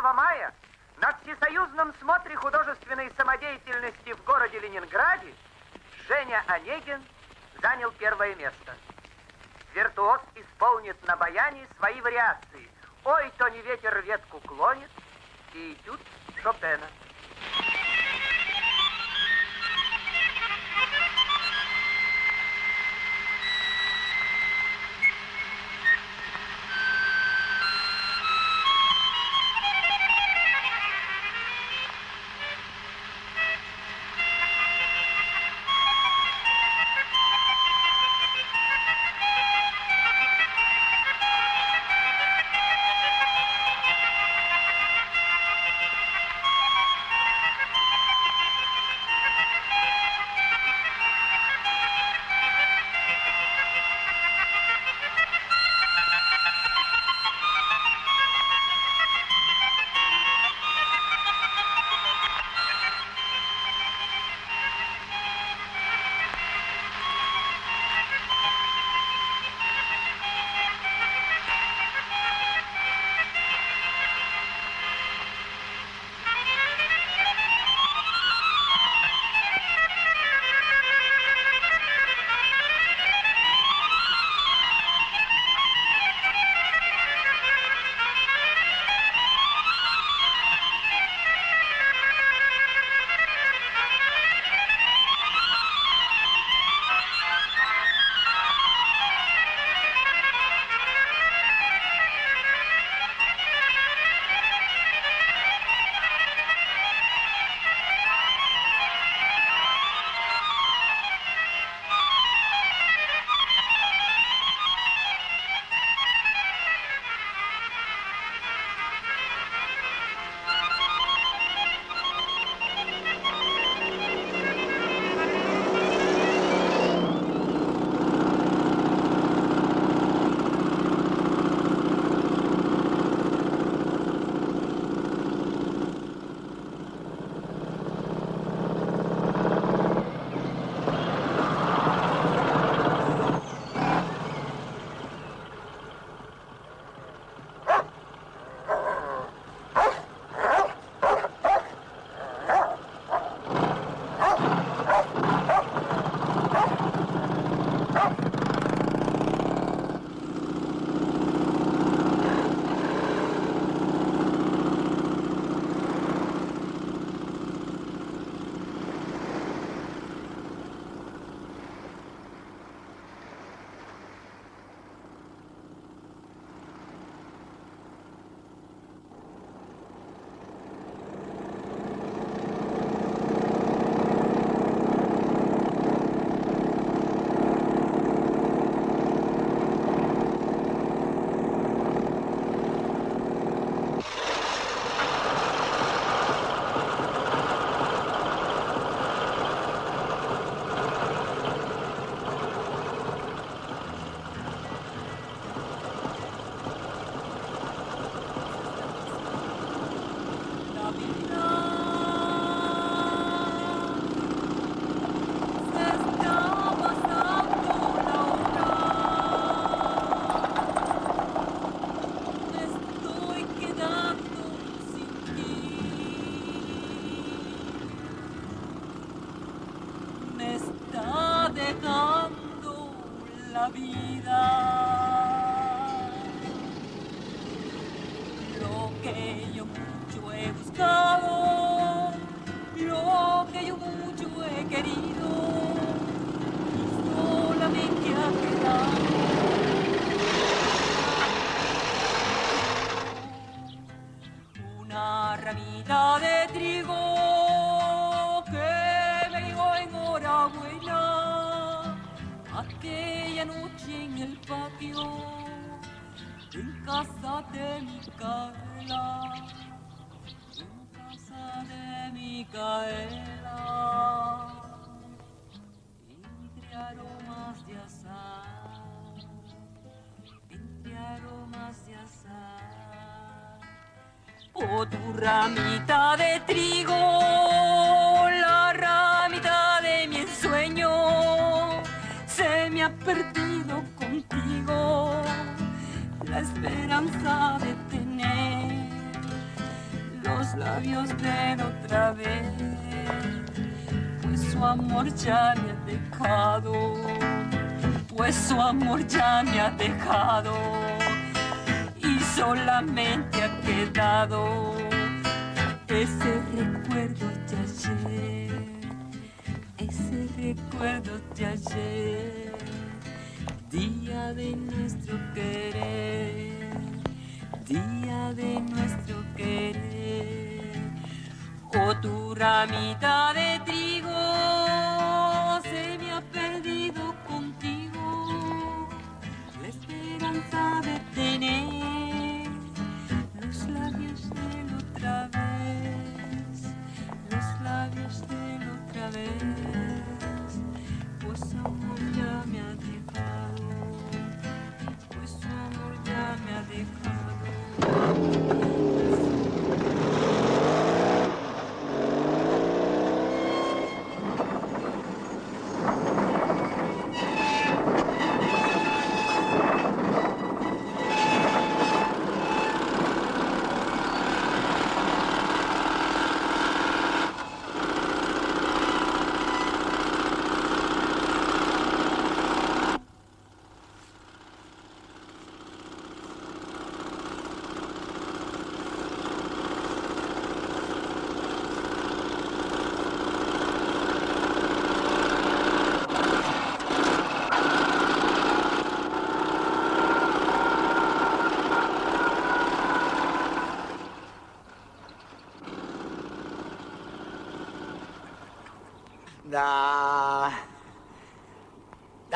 1 мая на всесоюзном смотре художественной самодеятельности в городе Ленинграде Женя Онегин занял первое место. Виртуоз исполнит на баяне свои вариации. Ой, то не ветер ветку клонит и этюд Шопена. ramita de trigo, la ramita de mi ensueño, se me ha perdido contigo la esperanza de tener los labios de otra vez, pues su amor ya me ha dejado, pues su amor ya me ha dejado y solamente ha quedado ese recuerdo de ayer, ese recuerdo de ayer,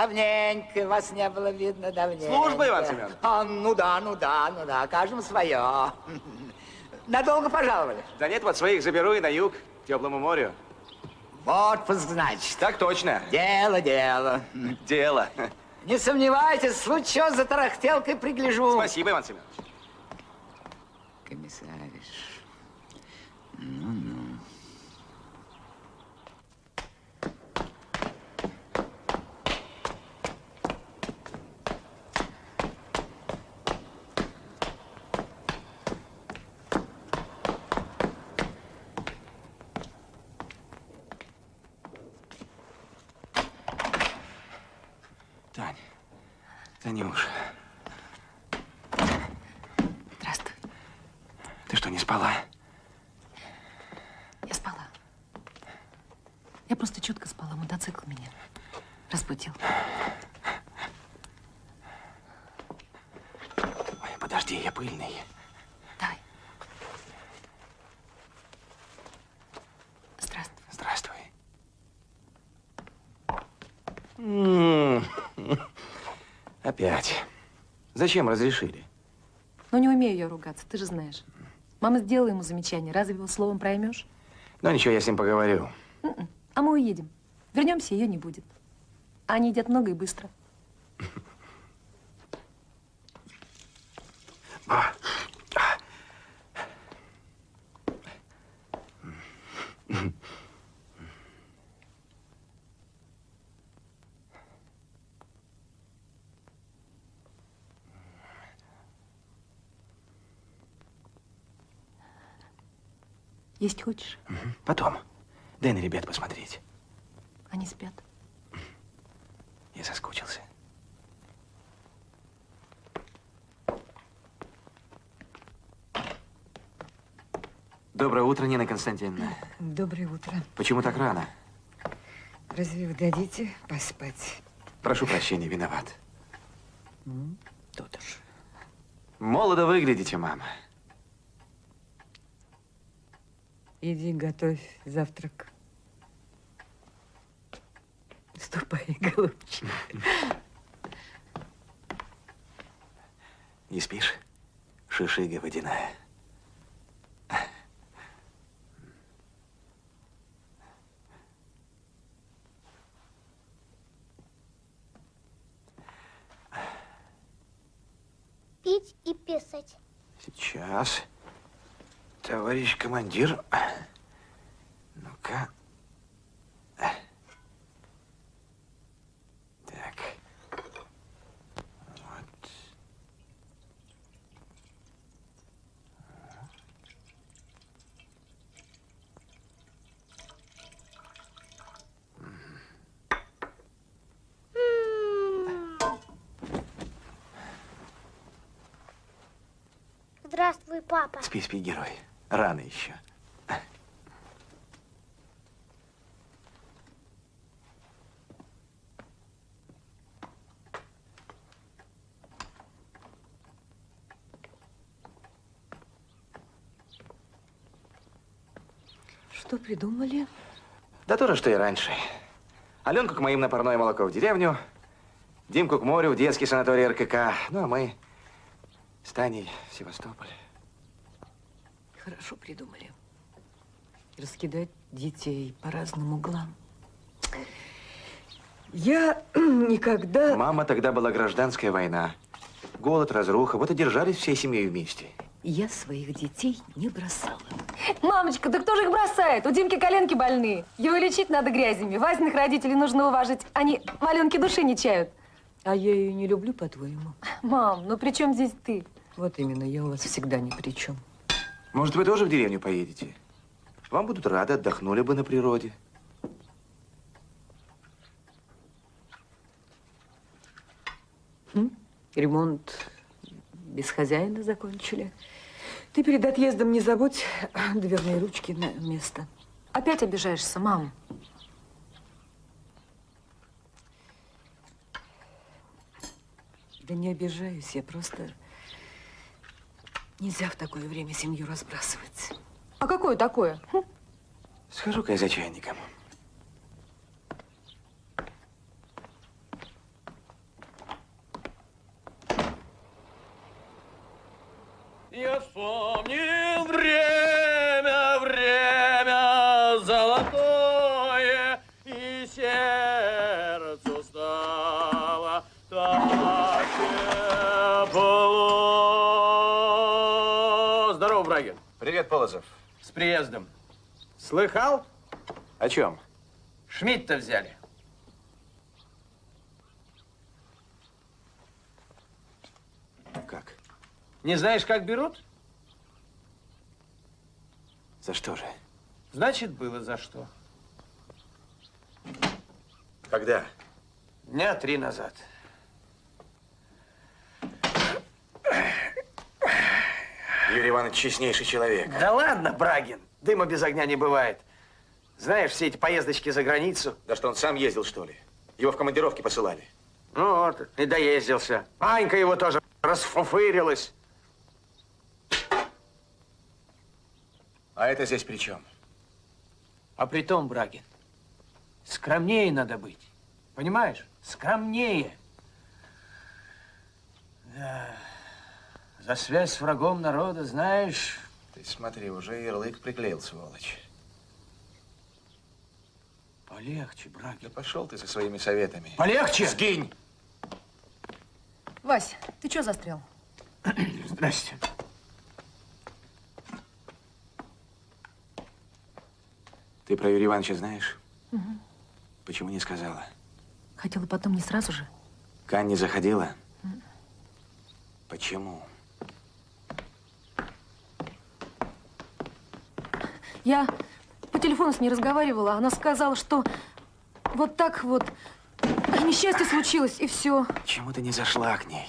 Давненько вас не было видно, давненько. Служба, Иван Семенович. А, ну да, ну да, ну да, каждому свое. Надолго пожаловали? Да нет, вот своих заберу и на юг, к теплому морю. В отпуск, значит. Так точно. Дело, дело. Дело. Не сомневайтесь, случай за тарахтелкой пригляжу. Спасибо, Иван Семенович. Комиссариш. Тань. Танюш, Здравствуй. ты что, не спала? Я спала. Я просто чутко спала. Мотоцикл меня разбудил. Ой, подожди, я пыльный. Давай. Здравствуй. Здравствуй. М, Опять. Зачем разрешили? Ну, не умею я ругаться, ты же знаешь. Мама сделала ему замечание. Разве его словом проймешь? Ну ничего, я с ним поговорю. М-м. А мы уедем. Вернемся, ее не будет. А они едят много и быстро. Есть хочешь? Потом. Дай на ребят посмотреть. Они спят. Я соскучился. Доброе утро, Нина Константиновна. Доброе утро. Почему так рано? Разве вы дадите поспать? Прошу прощения, виноват. Тут уж. Молодо выглядите, мама. Иди готовь завтрак. Ступай, голубчик. Не спишь? Шишига водяная. Пить и писать. Сейчас. Товарищ командир. Ну-ка. Так. Вот. Здравствуй, папа. Спи, спи, герой. Рано еще. Что придумали? Да то же, что и раньше. Аленку к моим на парное молоко в деревню, Димку к морю в детский санаторий РКК. Ну, а мы с Таней в Севастополь. Хорошо придумали. Раскидать детей по разным углам. Я никогда... Мама, тогда была гражданская война. Голод, разруха. Вот и держались всей семьей вместе. Я своих детей не бросала. Мамочка, да кто же их бросает? У Димки коленки больные. Его лечить надо грязями. Вазиных родителей нужно уважить. Они маленькие души не чают. А я ее не люблю, по-твоему? Мам, ну при чем здесь ты? Вот именно, я у вас всегда ни при чем. Может, вы тоже в деревню поедете? Вам будут рады, отдохнули бы на природе. Ремонт без хозяина закончили. Ты перед отъездом не забудь дверные ручки на место. Опять обижаешься, мам. Да не обижаюсь, я просто... Нельзя в такое время семью разбрасывать. А какое такое? Хм, Схожу-ка я за чайником. Я вспомнил Полозов. С приездом. Слыхал? О чем? Шмидта взяли. Как? Не знаешь, как берут? За что же? Значит, было за что. Когда? Дня три назад. Юрий Иванович честнейший человек. Да ладно, Брагин, дыма без огня не бывает. Знаешь, все эти поездочки за границу. Да что, он сам ездил, что ли? Его в командировке посылали. Ну вот, и доездился. Анька его тоже расфуфырилась. А это здесь при чем? А при том, Брагин, скромнее надо быть. Понимаешь? Скромнее. Да. За связь с врагом народа, знаешь, Ты смотри, уже ярлык приклеил, сволочь. полегче, Да Брагин. пошел ты со своими советами. Полегче! Сгинь! Вась, ты что застрял? Здрасте. Ты про Юрия Ивановича знаешь? Почему не сказала? Хотела потом не сразу же. К Анне заходила? Почему? Я по телефону с ней разговаривала. Она сказала, что вот так вот несчастье случилось, и все. Почему ты не зашла к ней?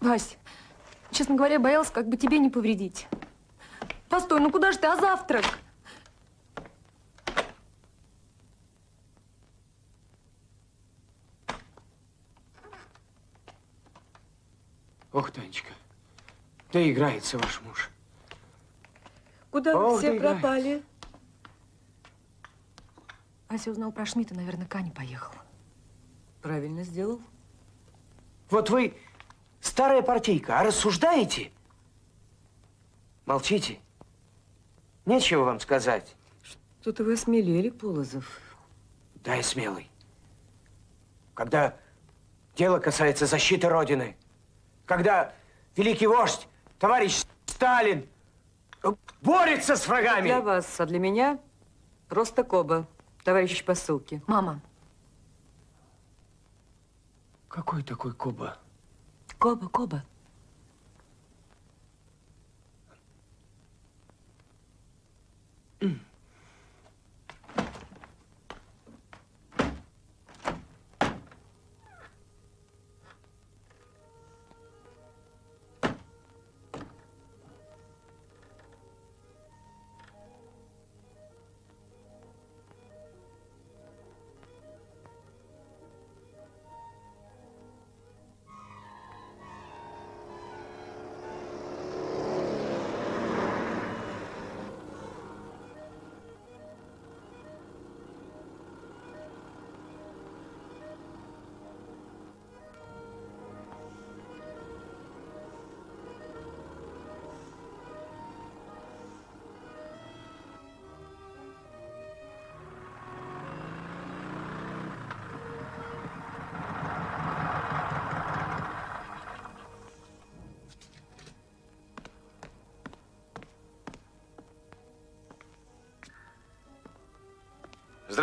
Вась, честно говоря, боялась, как бы тебе не повредить. Постой, ну куда же ты, а завтрак? Ох, Танечка, да играется ваш муж. Куда вы Ох, все да пропали? Вася узнал про Шмидта, наверное, к Ане поехал. Правильно сделал. Вот вы старая партийка, а рассуждаете? Молчите. Нечего вам сказать. Что-то вы осмелели, Полозов. Да, я смелый. Когда дело касается защиты Родины, когда великий вождь, товарищ Сталин э, борется с врагами. Для вас, а для меня просто Коба, товарищ по ссылке. Мама, Какой такой Коба? Коба, Коба.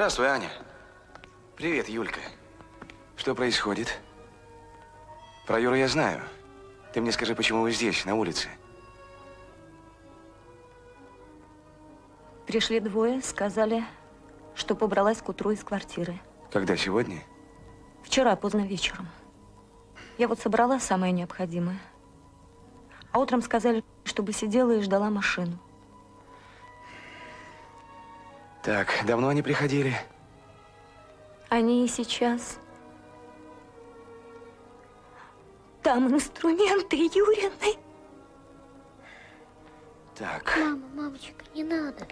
Здравствуй, Аня. Привет, Юлька. Что происходит? Про Юру я знаю. Ты мне скажи, почему вы здесь, на улице? Пришли двое, сказали, что побралась к утру из квартиры. Когда, сегодня? Вчера поздно вечером. Я вот собрала самое необходимое. А утром сказали, чтобы сидела и ждала машину. Так, давно они приходили? Они и сейчас. Там инструменты Юрины. Так. Мама, мамочка, не надо.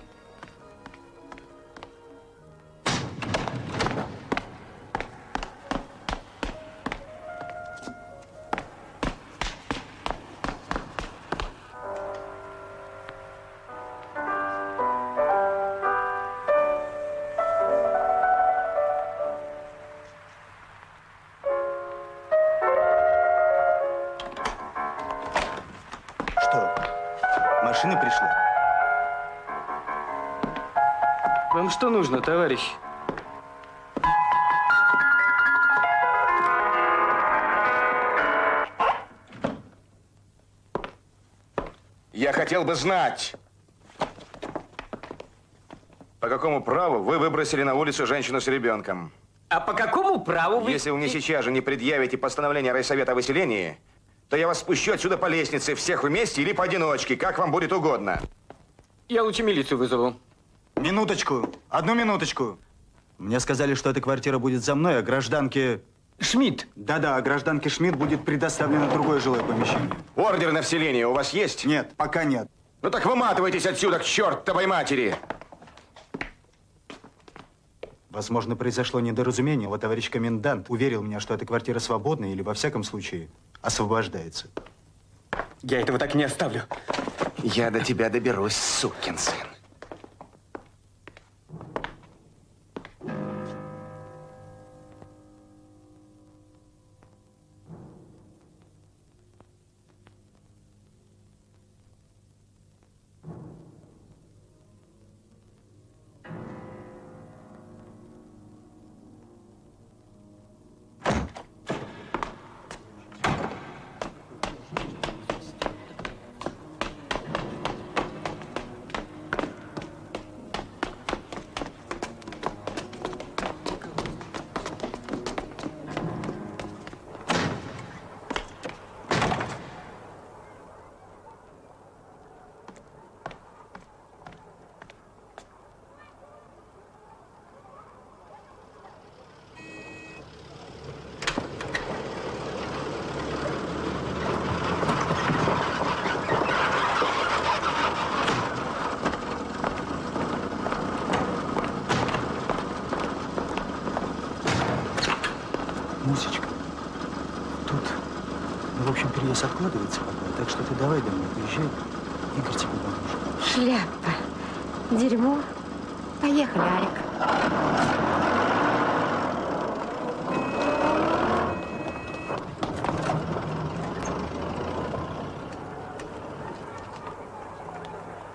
Что нужно, товарищ? Я хотел бы знать, по какому праву вы выбросили на улицу женщину с ребенком? А по какому праву вы... Если вы мне сейчас же не предъявите постановление райсовета о выселении, то я вас спущу отсюда по лестнице, всех вместе или поодиночке, как вам будет угодно. Я лучше милицию вызову. Минуточку, одну минуточку. Мне сказали, что эта квартира будет за мной, а гражданке... Шмидт. Да-да, а гражданке Шмидт будет предоставлено другое жилое помещение. Ордер на вселение у вас есть? Нет, пока нет. Ну так выматывайтесь отсюда, к чертовой матери! Возможно, произошло недоразумение. Вот товарищ комендант уверил меня, что эта квартира свободна или, во всяком случае, освобождается. Я этого так не оставлю. Я до тебя доберусь, сукин сын.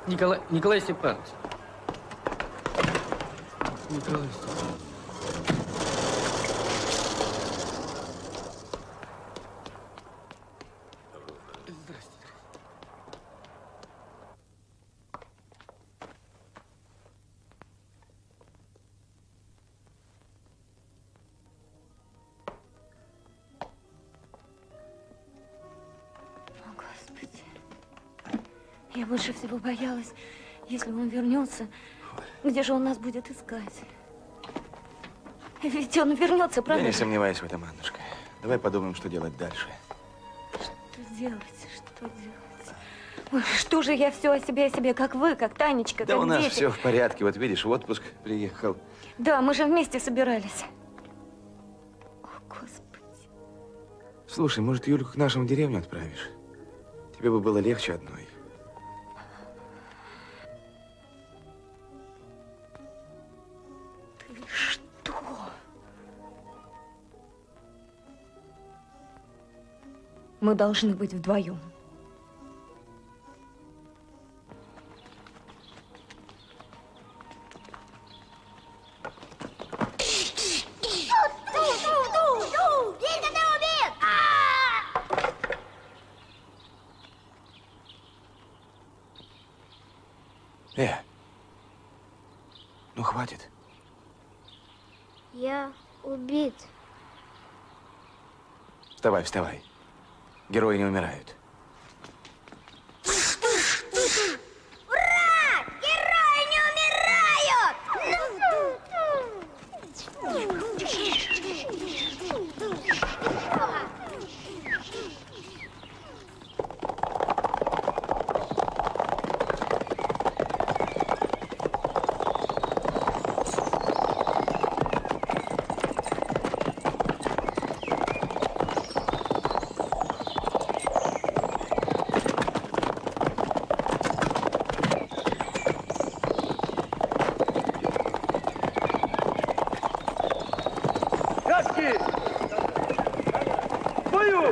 Николай, Николай Степанович. Николай Степанович. Больше всего боялась, если он вернется, где же он нас будет искать? Ведь он вернется, Я правда? не сомневаюсь в этом, Аннушка. Давай подумаем, что делать дальше. Что делать? Что делать? Ой, что же я все о себе, о себе, как вы, как Танечка, Да как у нас дети. все в порядке. Вот видишь, в отпуск приехал. Да, мы же вместе собирались. О, Господи. Слушай, может, Юльку к нашему деревню отправишь? Тебе бы было легче одной. Мы должны быть вдвоем. Э, ну хватит. Я убит. Вставай, вставай. Герои не умирают. Ура! Герои не умирают! Краски! Бою!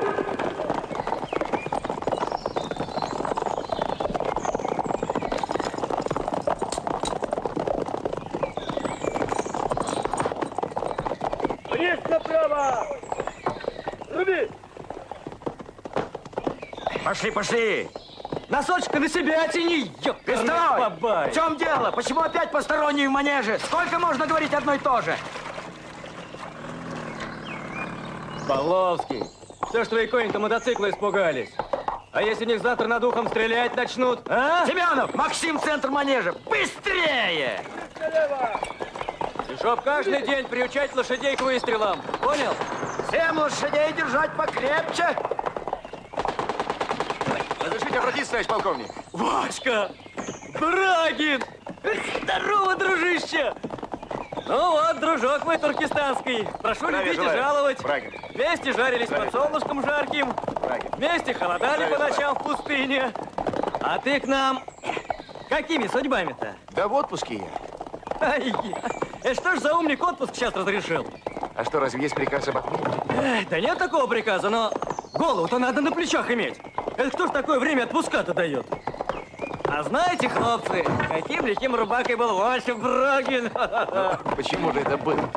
Есть направо! Руби! Пошли, пошли! Носочка на себя тяни, ёпперный Стой! бабай! В чем дело? Почему опять посторонние в манеже? Сколько можно говорить одно и то же? Павловский, все ж твои кони-то мотоцикла испугались. А если в них завтра над ухом стрелять начнут, а? Семенов, Максим, центр манежа! Быстрее! И чтоб каждый день приучать лошадей к выстрелам. Понял? Всем лошадей держать покрепче! Разрешите обратиться, товарищ полковник? Васька! Брагин! Здорово, дружище! Ну вот, дружок мой туркестанский. Прошу Здравия любить и желаю. жаловать. Брагин. Вместе жарились Здравия. под солнышком жарким. Брагин. Вместе холодали Здравия по ночам в пустыне. А ты к нам какими судьбами-то? Да в отпуске я. Ай, э, что ж за умник отпуск сейчас разрешил? А что, разве есть приказ об отмене? Эх, да нет такого приказа, но голову-то надо на плечах иметь. Это кто ж такое время отпуска-то дает? А знаете, хлопцы, каким лихим рубакой был Вася Брагин? Почему же это было?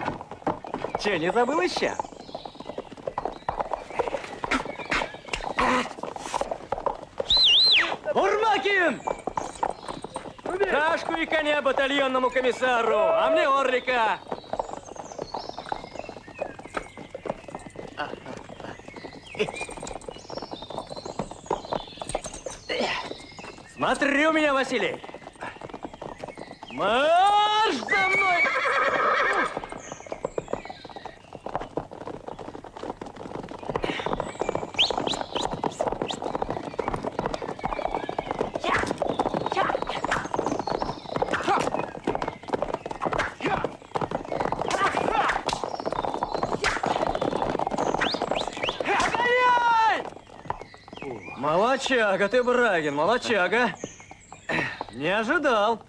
Че, не забыл еще? Урмакин! Шашку и коня батальонному комиссару, а мне Орлика. Смотри у меня, Василий. Марш за мной! Огонь! Молодчага ты, Брагин, молодчага. Не ожидал.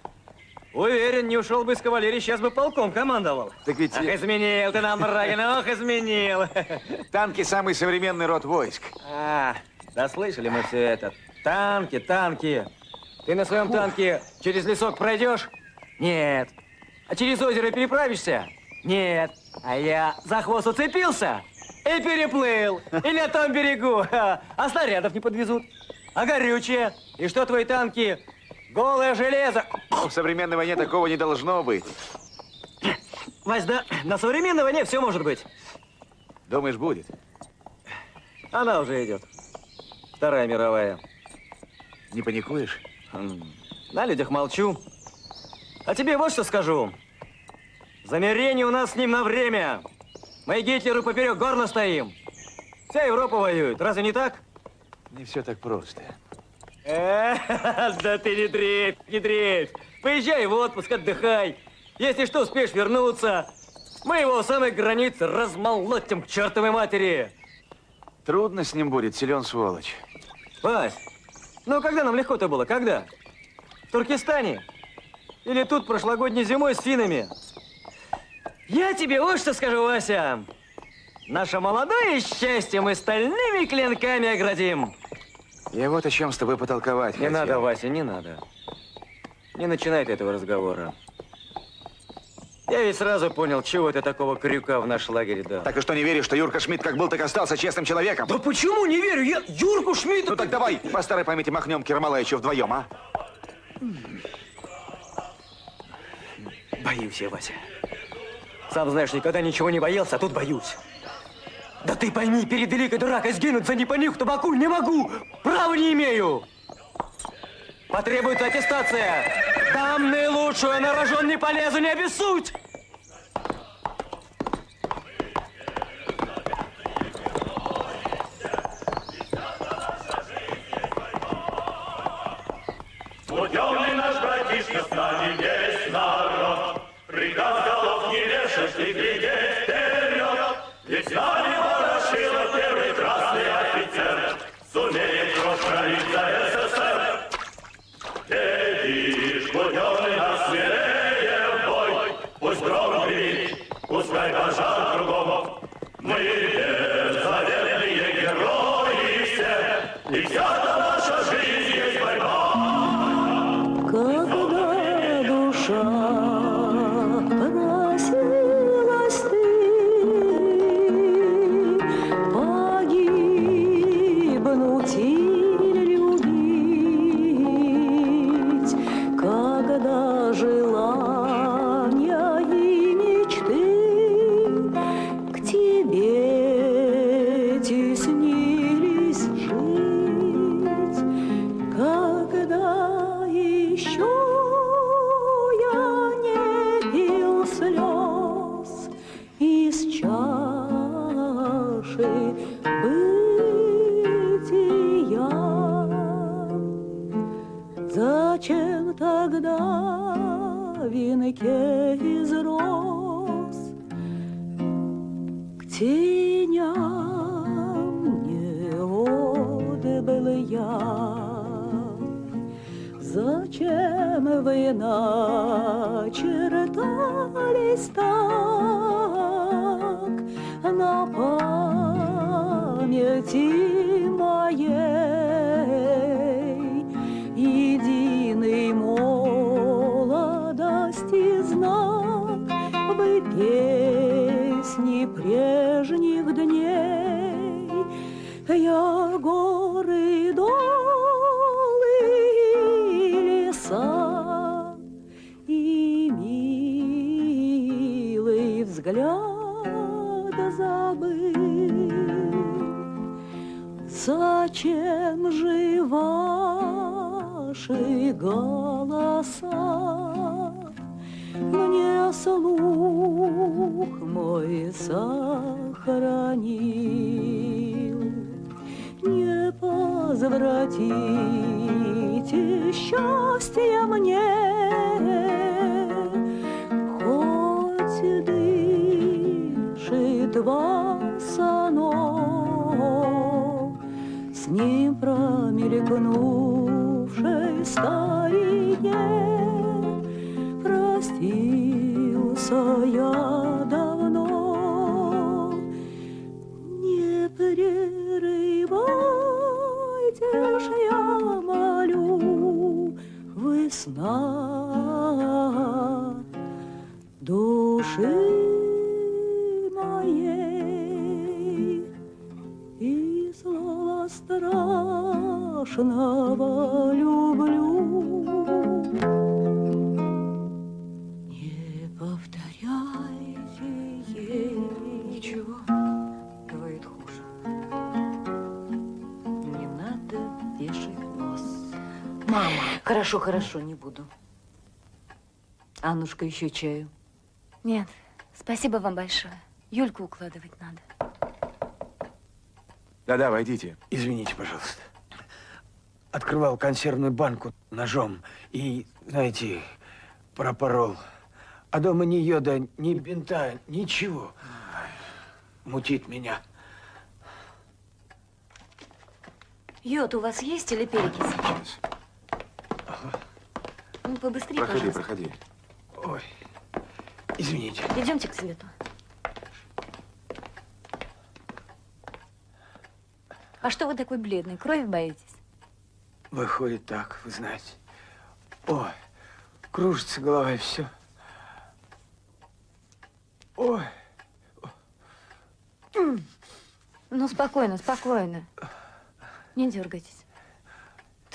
Уверен, не ушел бы из кавалерии, сейчас бы полком командовал. Так ведь Ах, изменил ты нам, Брагин, ох, изменил. танки самый современный род войск. А, да слышали мы все это. Танки, танки. Ты на своем танке через лесок пройдешь? Нет. А через озеро переправишься? Нет. А я за хвост уцепился и переплыл. И на том берегу. А снарядов не подвезут. А горючее? И что твои танки? Голое железо. В современной войне такого не должно быть. Вась, да на современной войне все может быть. Думаешь, будет? Она уже идет. Вторая мировая. Не паникуешь? На людях молчу. А тебе вот что скажу. Замерение у нас с ним на время. Мы Гитлеру поперек горла стоим. Вся Европа воюет. Разве не так? Не все так просто. Э, да ты не дрейф, не дрейф. Поезжай в отпуск, отдыхай. Если что, успеешь вернуться. Мы его у самой границы размолотим к чертовой матери. Трудно с ним будет, силен сволочь. Вась, ну когда нам легко-то было? Когда? В Туркестане? Или тут прошлогодней зимой с финами? Я тебе вот что скажу, Вася. Наше молодое счастье мы стальными клинками оградим. Я вот о чем с тобой потолковать Не хотел. надо, Вася, не надо. Не начинай ты этого разговора. Я ведь сразу понял, чего ты такого крюка в наш лагерь дал. Так и что, не веришь, что Юрка Шмидт как был, так остался честным человеком? Да почему не верю? Я Юрку Шмидту... Ну так давай, по старой памяти махнем Кермалаевичу вдвоем, а? Боюсь я, Вася. Сам знаешь, никогда ничего не боялся, а тут боюсь. Да ты пойми, перед великой дуракой сгинуть за непонюх табаку не могу! Права не имею! Потребуется аттестация! Дам наилучшую, на рожон не полезу, не обессудь! Буденный наш братишка, с весь народ. Приказ голов не вешать и глядеть вперед. Ведь с молодости знак. Вы песни прежних дней. Я горы долы и леса и милый взгляд забыл. Зачем же ваши голоса мне слух мой сохранил? Не возвратите счастье мне, хоть дышит вас оно, с ним промелькнувшей старине простился я давно. Не прерывайте ж, я молю, весна души страшного люблю. Хорошо, хорошо, не буду. Аннушка, еще чаю. Нет, спасибо вам большое. Юльку укладывать надо. Да-да, войдите. Извините, пожалуйста. Открывал консервную банку ножом и, знаете, пропорол. А дома ни йода, ни бинта, ничего. Мутит меня. Йод у вас есть или перекись? Ну, побыстрее, Проходи, пожалуйста. проходи. Ой, извините. Идемте к свету. А что вы такой бледный? Крови боитесь? Выходит так, вы знаете. Ой, кружится голова и все. Ой, Ну, спокойно, спокойно. Не дергайтесь.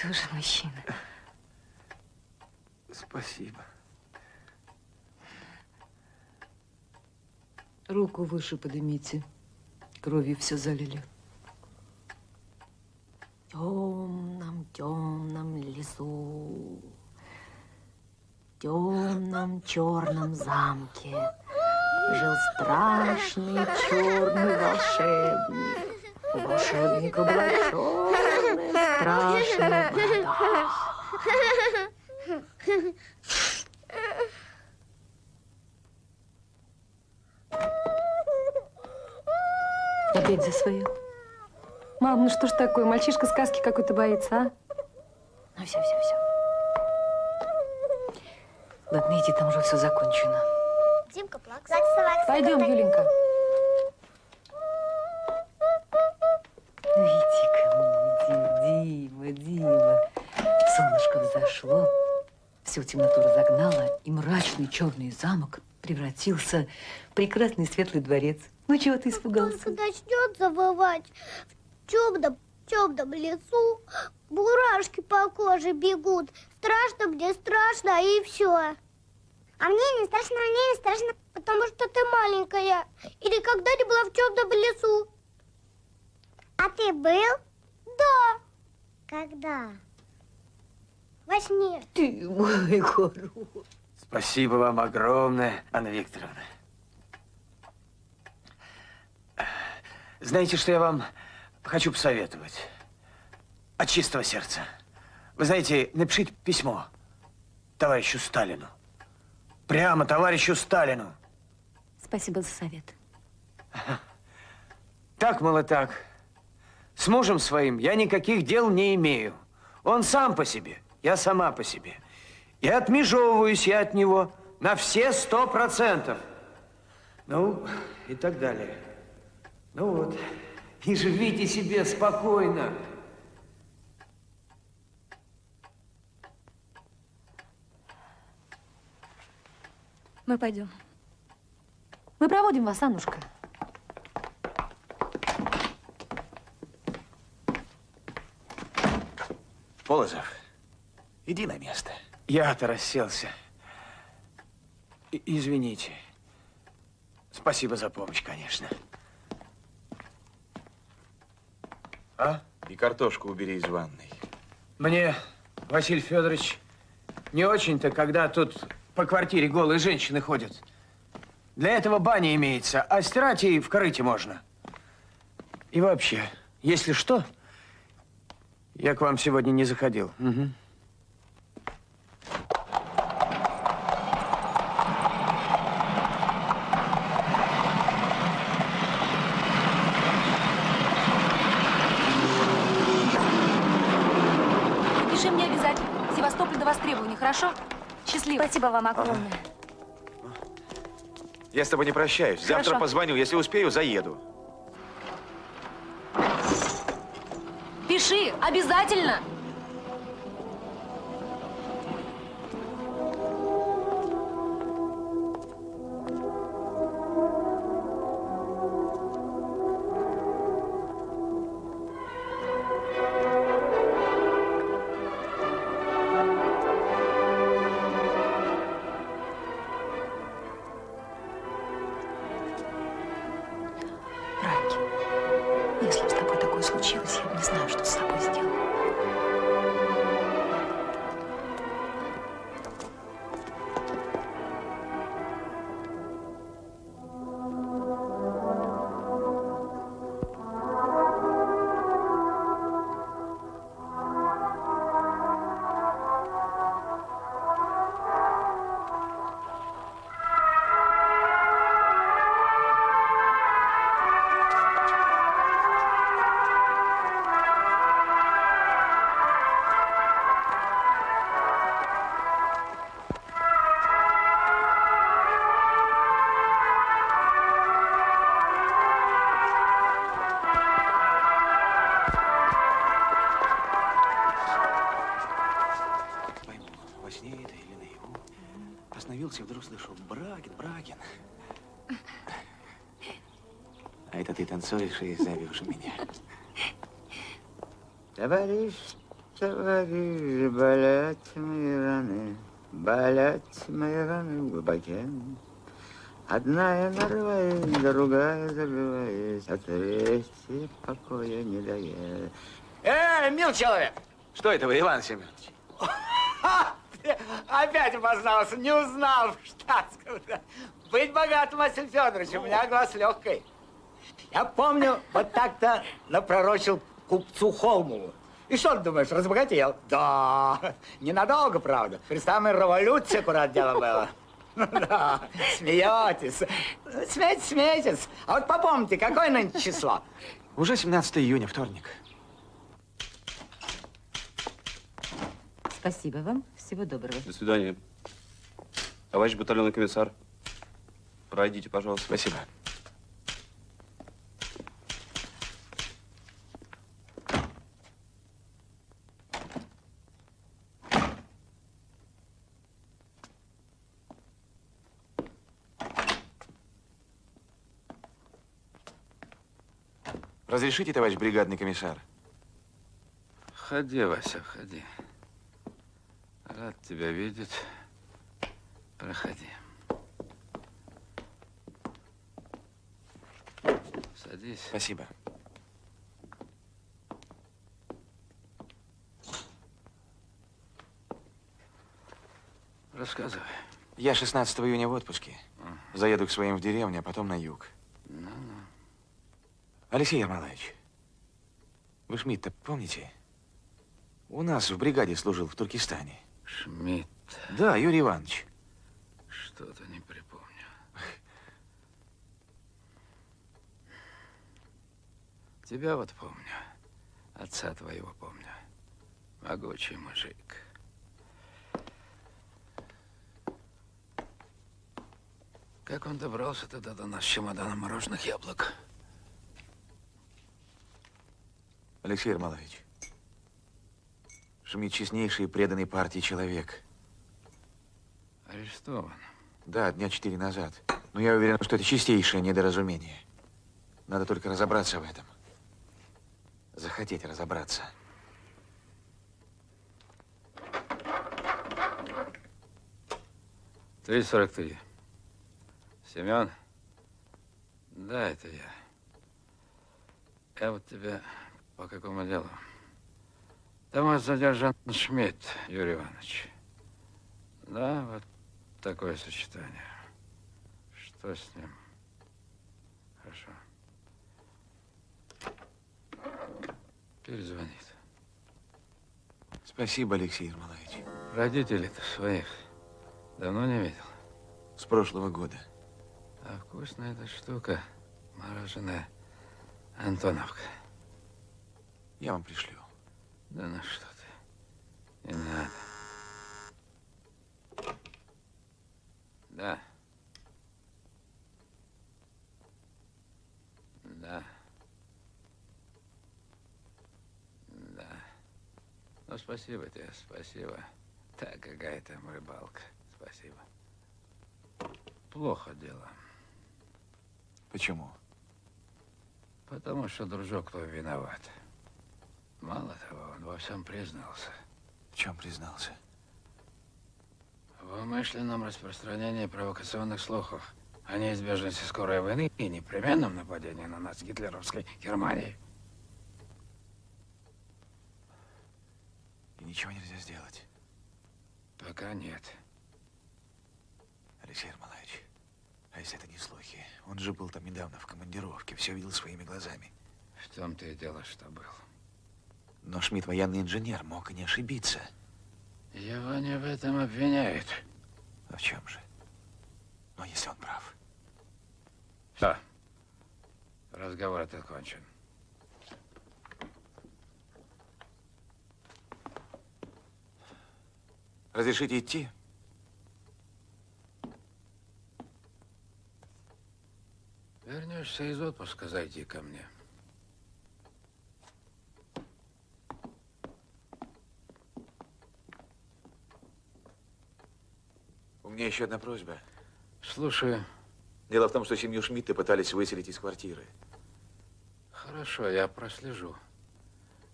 Тоже мужчина. Спасибо. Руку выше поднимите. Кровью все залили. В темном, темном лесу, в темном черном замке жил страшный черный волшебник. У волшебника была черная страшная борода. Опять за свое. Мам, ну что ж такое? Мальчишка сказки какой-то боится, а? Ну, все, все, все. Ладно, иди, там уже все закончено. Пойдем, Юленька. Всю темноту разогнало, и мрачный черный замок превратился в прекрасный светлый дворец. Ну, чего ты испугался? Только начнет завывать в темном, темном лесу, бурашки по коже бегут. Страшно мне, страшно, и все. А мне не страшно, мне не страшно, потому что ты маленькая. Или когда не была в темном лесу. А ты был? Да. Когда? Во сне. Ты мой хорош. Спасибо вам огромное, Анна Викторовна. Знаете, что я вам хочу посоветовать? От чистого сердца. Вы знаете, напишите письмо товарищу Сталину. Прямо товарищу Сталину. Спасибо за совет. Так, мало так. С мужем своим я никаких дел не имею. Он сам по себе, я сама по себе. И отмежевываюсь я от него на все сто процентов. Ну, и так далее. Ну вот, и живите себе спокойно. Мы пойдем. Мы проводим вас, Аннушка. Полозов, иди на место. Я-то расселся. И- извините. Спасибо за помощь, конечно. А? И картошку убери из ванной. Мне, Василий Федорович, не очень-то, когда тут по квартире голые женщины ходят. Для этого баня имеется, а стирать и в корыте можно. И вообще, если что, я к вам сегодня не заходил. Мгм. Напиши мне обязательно. Севастополь до востребования, хорошо? Счастливо. Спасибо вам огромное. Я с тобой не прощаюсь. Завтра Хорошо. позвоню. Если успею, заеду. Пиши, обязательно. Товарищ, товарищ, болят мои раны, болят мои раны глубоке. Одна я нарываюсь, другая забиваюсь, а третья покоя не дает. Эй, мил человек! Что это вы, Иван Семенович? Ты Опять обознался, не узнал в штатском. Быть богатым, Василий Федорович, у меня глаз легкой. Я помню, вот так-то напророчил купцу Холмову. И что ты думаешь, разбогател? Да, ненадолго, правда. При самой революции аккурат дело было. Ну да, смеетесь. Смейтесь, смейтесь. А вот попомните, какое нынче число? Уже 17 июня, вторник. Спасибо вам. Всего доброго. До свидания. Товарищ батальонный комиссар, пройдите, пожалуйста. Спасибо. Разрешите, товарищ бригадный комиссар? Входи, Вася, входи. Рад тебя видеть. Проходи. Садись. Спасибо. Рассказывай. Я 16 июня в отпуске. Заеду к своим в деревню, а потом на юг. Алексей Ермолаевич, вы Шмидта помните? У нас в бригаде служил в Туркестане. Шмидт. Да, Юрий Иванович. Что-то не припомню. Тебя вот помню. Отца твоего помню. Могучий мужик. Как он добрался тогда до нас с чемоданом мороженых яблок? Алексей Ермолаевич, Шмидт честнейший и преданный партии человек. Арестован. Да, дня четыре назад. Но я уверен, что это чистейшее недоразумение. Надо только разобраться в этом. Захотеть разобраться. Три сорок три. Семен? Да, это я. Я вот тебя по какому делу? Там вас задержан Шмидт, Юрий Иванович. Да, вот такое сочетание. Что с ним? Хорошо. Перезвонит. Спасибо, Алексей Ермолаевич. Родителей-то своих давно не видел. С прошлого года. А вкусная эта штука, мороженое Антоновка. Я вам пришлю. Да ну что ты, не надо. Да. Да. Да. Ну, спасибо тебе, спасибо. Так, какая там рыбалка. Спасибо. Плохо дело. Почему? Потому что дружок твой виноват. Мало того, он во всем признался. В чем признался? В умышленном распространении провокационных слухов о неизбежности скорой войны и непременном нападении на нас гитлеровской Германии. И ничего нельзя сделать. Пока нет. Алексей Ермолаевич, а если это не слухи? Он же был там недавно в командировке, все видел своими глазами. В том-то и дело, что был. Но Шмидт военный инженер, мог и не ошибиться. Его не в этом обвиняют. А в чем же? Но если он прав. Да. Разговор этот кончен. Разрешите идти? Вернешься из отпуска, зайди ко мне. У меня еще одна просьба. Слушаю. Дело в том, что семью Шмидта пытались выселить из квартиры. Хорошо, я прослежу.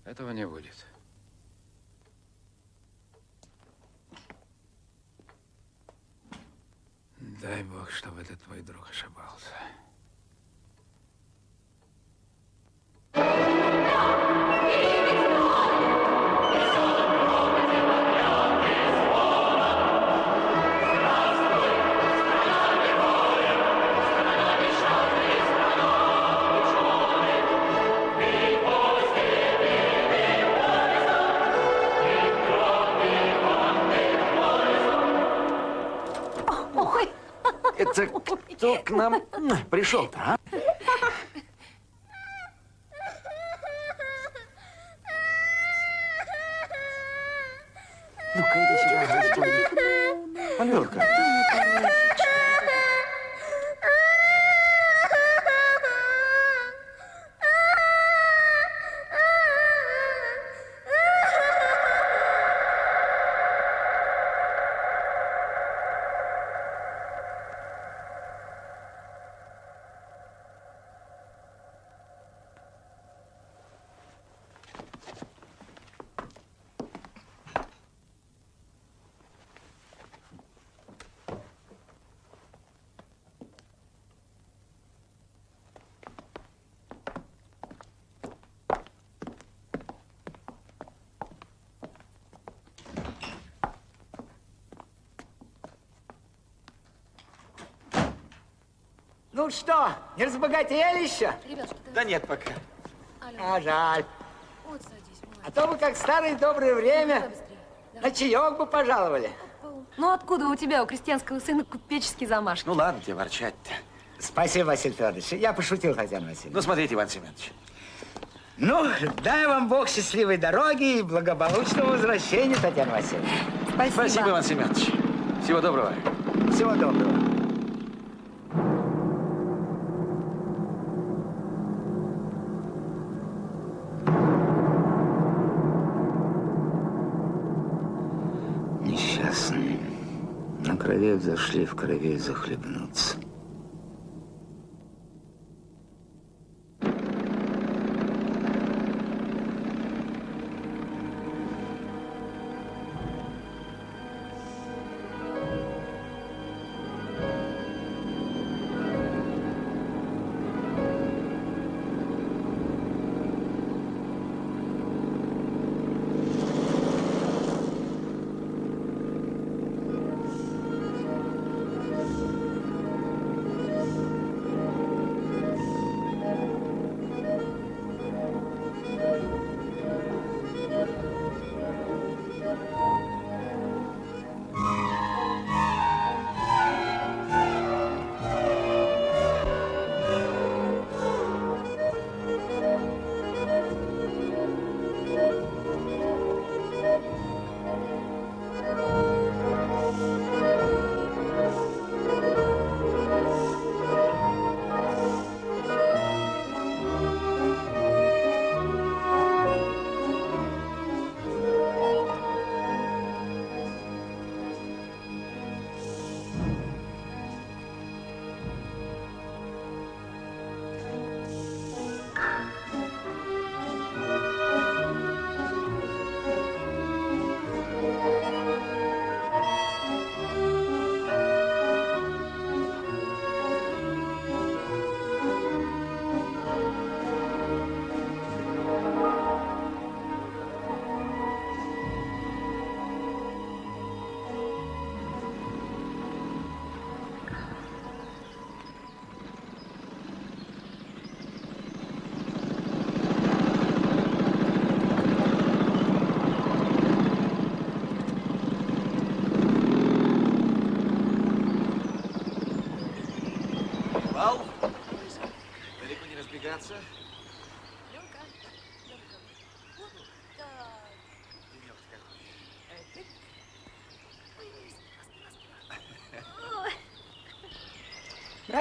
Этого не будет. Дай бог, чтобы этот твой друг ошибался. Это кто к нам пришел-то, а? Ну-ка, иди сюда, Господи. Аленка. Ну что, не разбогатели еще? Ребят, Да нет пока. А жаль. Вот садись, А то бы, как в старое доброе время, на чаек бы пожаловали. Ну откуда у тебя, у крестьянского сына, купеческий замашки? Ну ладно тебе ворчать-то. Спасибо, Василий Федорович. Я пошутил, Татьяна Васильевна. Ну, смотрите, Иван Семенович. Ну, дай вам Бог счастливой дороги и благополучного возвращения, Татьяна Васильевна. Спасибо. Спасибо, Иван Семенович. Всего доброго. Всего доброго. На крови взошли, в крови захлебнуться.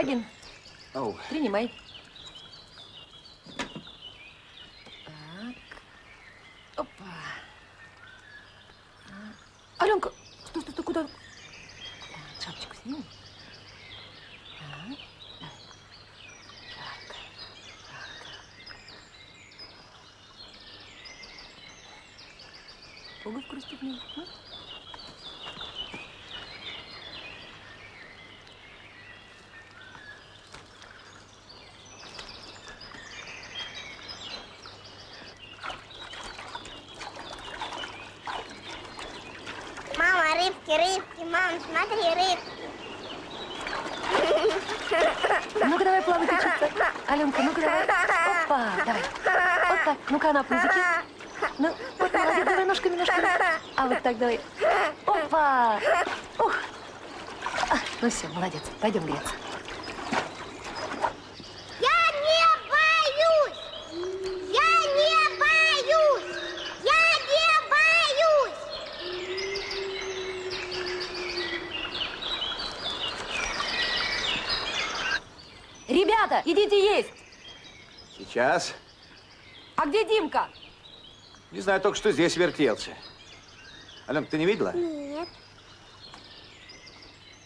Брагин, Оу. принимай. Так. Опа. Аленка, стой, стой, стой, куда? Так. Шапочку снимем? Так. Жарко, жарко. Пуговку расстегни. а? Мама, рыбки, рыбки, мам, смотри, рыбки. Ну-ка давай плавать учиться. Аленка, ну-ка давай. Опа, давай. Вот так. Ну-ка на пузике. Ну, вот молодец, давай ножками, ножками. А вот так давай. Опа. Ух. А, ну все, молодец. Пойдем греться. Я не боюсь! Я не боюсь! Я не боюсь! Ребята, идите есть. Сейчас. А где Димка? Не знаю, только что здесь вертелся. Аленка, ты не видела? Нет.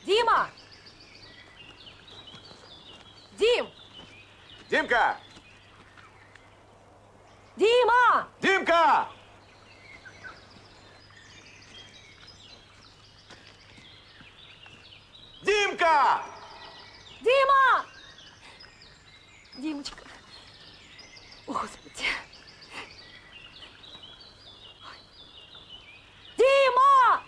Дима! Дим! Димка! Дима! Димка! Димка! Дима! Димочка. О, Господи. Ой. Дима!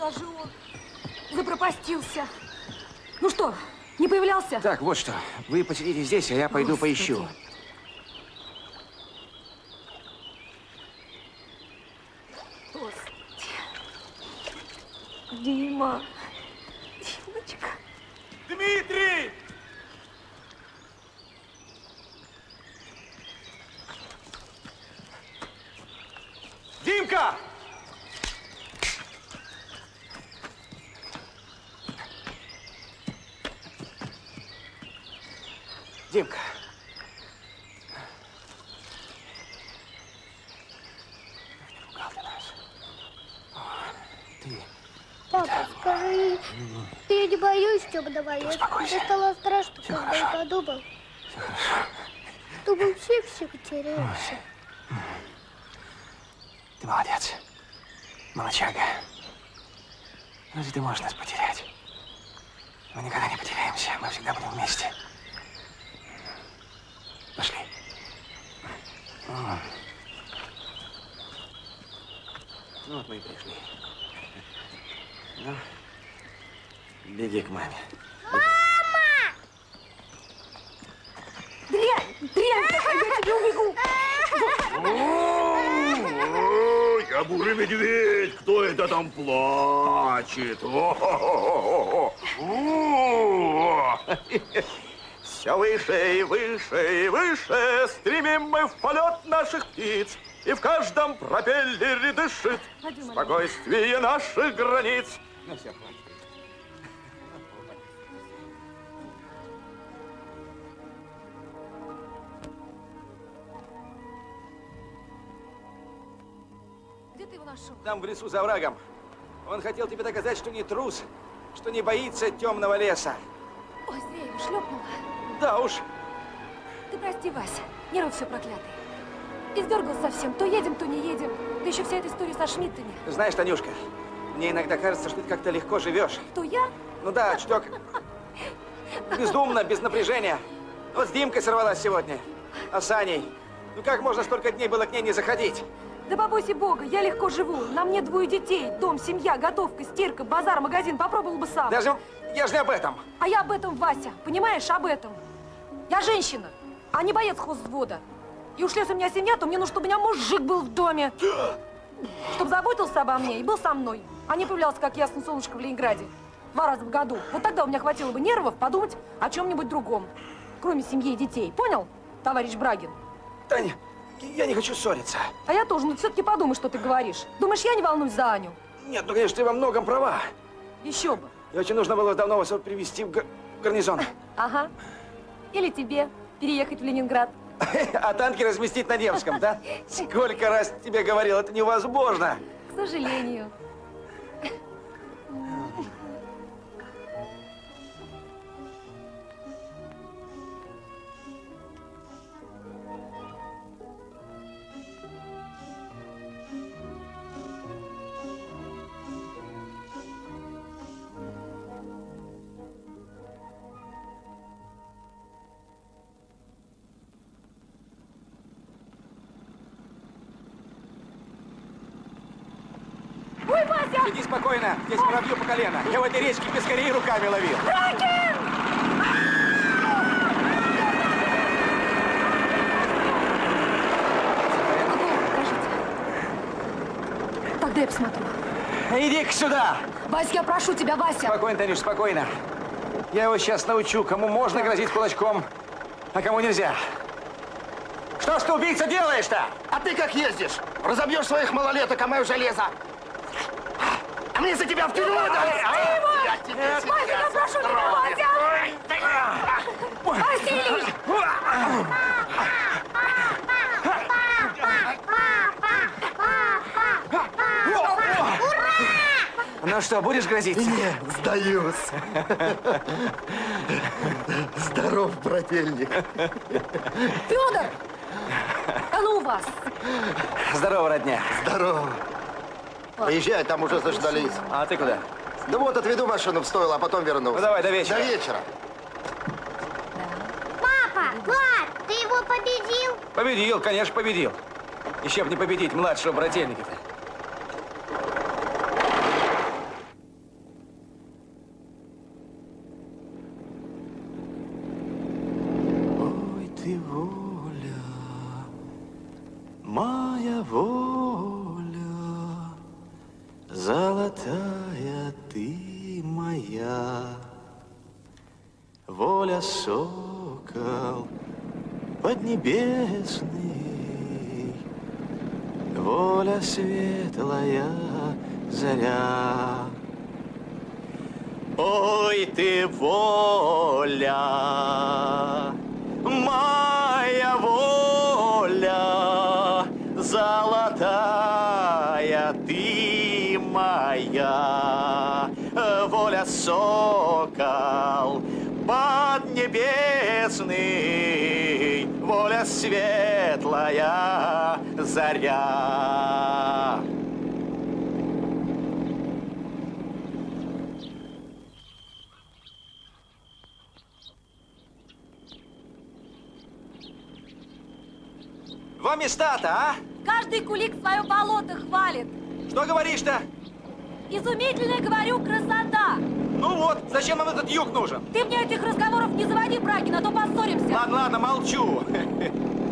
Даже он запропастился. Ну что, не появлялся? Так, вот что. Вы посидите здесь, а я пойду Господи. поищу. Господи. Дима. Димочка. Дмитрий! Димка! Димка. Напугал ты нас. О, Ты Папа, скажи, я боюсь, когда боюсь. Успокойся. Мне стало страшно, Всё когда я хорошо. подумал, все хорошо. мы все всех теряемся. Ты молодец. Молочага. Разве ты можешь нас потерять? Мы никогда не потеряемся. Мы всегда будем вместе. Пошли. Ну вот мы и пришли. Ну, беги к маме. Дрянь! Дрянь! какая, Я тебе убегу! Я бурый медведь. Кто это там плачет? Все выше и выше и выше стремим мы в полет наших птиц. И в каждом пропеллере дышит спокойствие наших границ. Ну все, хватит. Нашел? Там в лесу за врагом. Он хотел тебе доказать, что не трус, что не боится темного леса. Ой, зря я его шлепнула. Да уж, Ты прости, Вася, нервы все проклятые. Издергал совсем, то едем, то не едем. Да еще вся эта история со Шмидтами. знаешь, Танюшка, мне иногда кажется, что ты как-то легко живешь. То я? Ну да, чуток. Бездумно, без напряжения. Вот с Димкой сорвалась сегодня. А с Аней? Ну как можно столько дней было к ней не заходить? Да побойся бога, я легко живу. На мне двое детей, дом, семья, готовка, стирка, базар, магазин. Попробовал бы сам. Даже я же не об этом. А я об этом, Вася, понимаешь, об этом. Я женщина, а не боец хозвода. И уж если у меня семья, то мне нужно, чтобы у меня мужик был в доме. Чтобы заботился обо мне и был со мной. а не появлялся, как ясно солнышко в Ленинграде. Два раза в году. Вот тогда у меня хватило бы нервов подумать о чем-нибудь другом. Кроме семьи и детей. Понял, товарищ Брагин? Таня, я не хочу ссориться. А я тоже, но все-таки подумай, что ты говоришь. Думаешь, я не волнуюсь за Аню? Нет, ну, конечно, ты во многом права. Еще бы. И очень нужно было давно вас вот привезти в гар- гарнизон. Ага. Или тебе переехать в Ленинград. А танки разместить на Невском, да? Сколько раз тебе говорил, это невозможно. К сожалению. Ой, Вася! Иди спокойно, здесь воробью по колено. Я в этой речке пескарей руками ловил. Тогда я посмотрю. Иди-ка сюда. Вася, я прошу тебя, Вася. Спокойно, Танюш, спокойно. Я его сейчас научу, кому можно грозить кулачком, а кому нельзя. Что ж ты, убийца, делаешь-то? А ты как ездишь? Разобьешь своих малолеток, а мое железо. А мне за тебя в тюрьму дали. Я тебе Вася, я прошу тебя, устрою. Вася! Василий! Ну что, будешь грозить? Не, сдаюсь. Здоров, брательник. Федор! А ну у вас! Здорово, родня. Здорово. Поезжай, там уже заждались. А ты куда? Да вот, отведу машину в стойло, а потом вернусь. Ну, давай, до вечера. До вечера. Папа, пап, ты его победил? Победил, конечно, победил. Еще бы не победить младшего брательника-то. Ой, ты воля, моя воля, золотая ты моя, воля сокол поднебесный, воля светлая заря. Ой, ты воля, моя воля, золотая ты моя, воля сокол поднебесный, воля светлая заря. Во места-то, а? Каждый кулик свое болото хвалит. Что говоришь-то? Изумительная, говорю, красота. Ну вот, зачем нам этот юг нужен? Ты мне этих разговоров не заводи, Брагин, а то поссоримся. Ладно, ладно, молчу.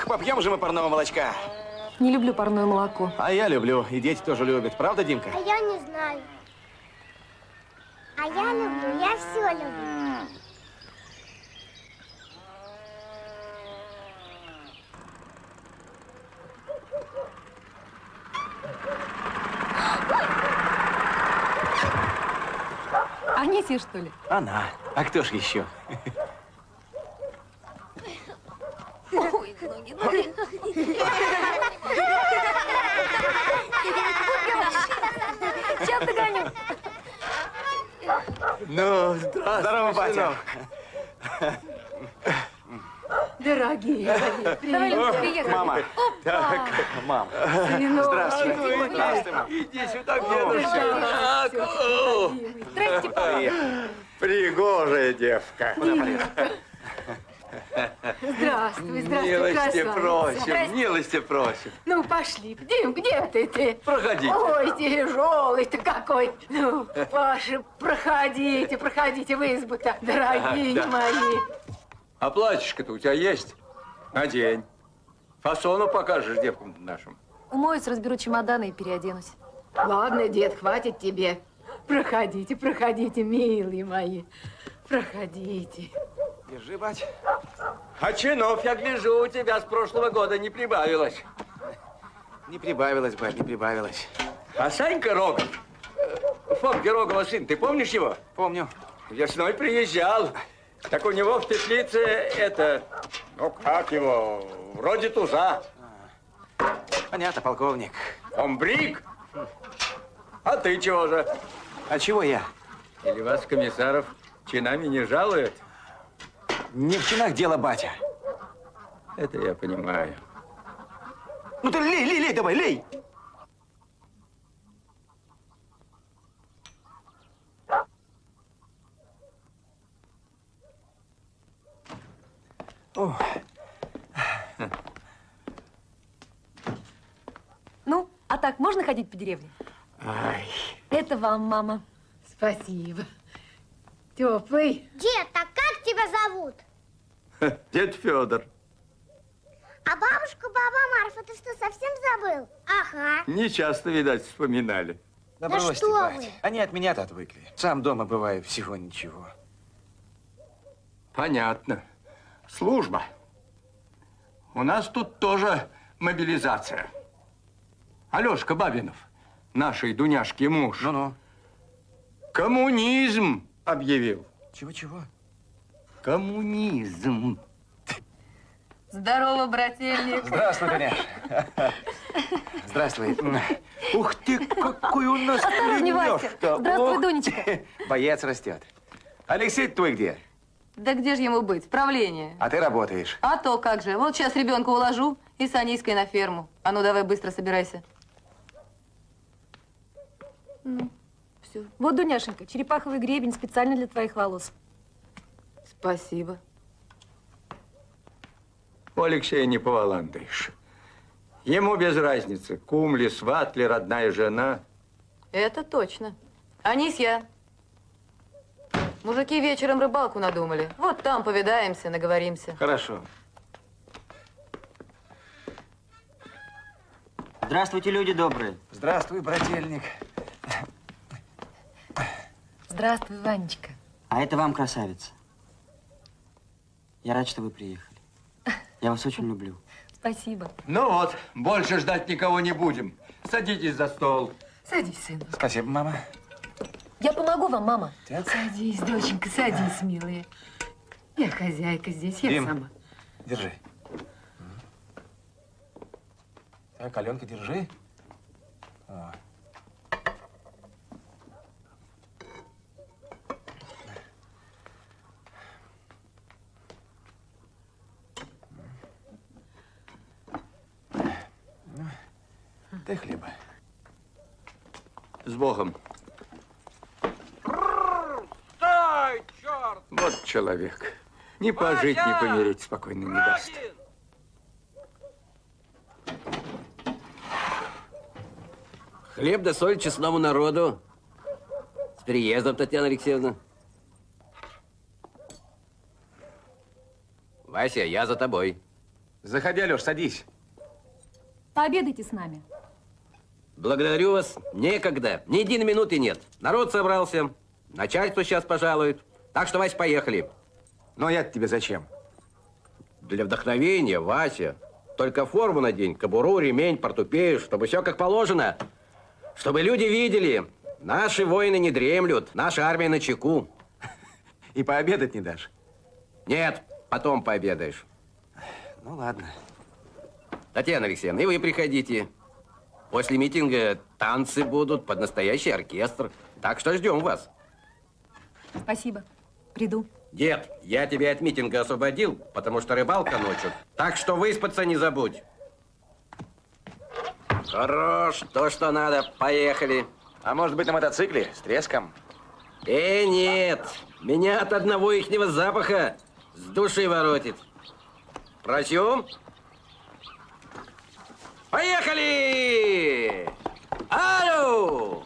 Ох, попьем же мы парного молочка. Не люблю парное молоко. А я люблю, и дети тоже любят. Правда, Димка? А я не знаю. А я люблю, я все люблю. Анисия, что ли? Она. А кто ж еще? Сейчас догоню. Ну, здравствуй, Здорово, батя. Дорогие, дорогие, привет. приехали. Мама. Опа. Мам. Сынок. Здравствуй. Здравствуй, мам. Иди сюда, Здрасте, папа. Пригожая девка. Здравствуй, здравствуй, Милости красавица. просим, Здрасте. милости просим. Ну, пошли. Дим, где ты ты? Проходите. Ой, тяжелый ты какой. Ну, Паша, проходите, проходите в избу-то, дорогие Да. мои. А платьишко-то у тебя есть? Надень. Фасону покажешь девкам нашим. Умоюсь, разберу чемоданы и переоденусь. Ладно, дед, хватит тебе. Проходите, проходите, милые мои. Проходите. Держи, бать. А чинов, я гляжу, у тебя с прошлого года не прибавилось. Не прибавилось, бать, не прибавилось. А Санька Рогов, э, Фомки Рогова сын, ты помнишь его? Помню. Весной приезжал. Так у него в теплице это, ну как его, вроде туза. Понятно, полковник. Он брик. А ты чего же? А чего я? Или вас, комиссаров, чинами не жалуют? Не в чинах дело, батя. Это я понимаю. Ну ты лей, лей, лей, давай, лей. О, Ну, а так можно ходить по деревне? Ай. Это вам, мама. Спасибо. Теплый. Дед, а как тебя зовут? Дед Федор. А бабушка, баба Марфа, ты что, совсем забыл? Ага. Не часто, видать, вспоминали. да Да бросьте, что бать. вы. Они от меня-то отвыкли. Сам дома бываю всего ничего. Понятно. Служба. У нас тут тоже мобилизация. Алешка Бабинов, нашей Дуняшки муж. Ну-ну. Коммунизм объявил. Чего-чего? Коммунизм. Здорово, брательник. Здравствуй, Дуняш. Здравствуй. Ух ты, какой у нас пулемёт-то. Здравствуй, Ох Дунечка. ты. Боец растет. Алексей твой где? Да где же ему быть? Правление. А ты работаешь. А то как же. Вот сейчас ребенка уложу и с Аниской на ферму. А ну давай быстро собирайся. Ну, все. Вот, Дуняшенька, черепаховый гребень специально для твоих волос. Спасибо. У Алексея не поваландаешь. Ему без разницы, кум ли, сват ли, родная жена. Это точно. Анисья. Мужики вечером рыбалку надумали. Вот там повидаемся, наговоримся. Хорошо. Здравствуйте, люди добрые. Здравствуй, брательник. Здравствуй, Ванечка. А это вам, красавица. Я рад, что вы приехали. Я вас очень люблю. Спасибо. Ну вот, больше ждать никого не будем. Садитесь за стол. Садись, сын. Спасибо, мама. Я помогу вам, мама. Садись, доченька, садись, милая. Я хозяйка здесь, я Дим. сама. Держи. Так, Аленка, держи. О. Дай хлеба. С Богом. Стой, черт! Вот человек. Ни пожить, ни помереть спокойно не даст. Хлеб да соль честному народу. С приездом, Татьяна Алексеевна. Вася, я за тобой. Заходи, Алеш, садись. Пообедайте с нами. Благодарю вас. Некогда. Ни единой минуты нет. Народ собрался. Начальство сейчас пожалует. Так что, Вася, поехали. Ну, а я тебе зачем? Для вдохновения, Вася. Только форму надень, кобуру, ремень, портупею, чтобы все как положено. Чтобы люди видели. Наши воины не дремлют. Наша армия на чеку. И пообедать не дашь? Нет, потом пообедаешь. Ну, ладно. Татьяна Алексеевна, и вы приходите. После митинга танцы будут под настоящий оркестр. Так что ждем вас. Спасибо. Приду. Дед, я тебя от митинга освободил, потому что рыбалка ночью. Так что выспаться не забудь. Хорош, то, что надо. Поехали. А может быть, на мотоцикле с треском? Э, нет. Меня от одного ихнего запаха с души воротит. Просю. Поехали! Алло!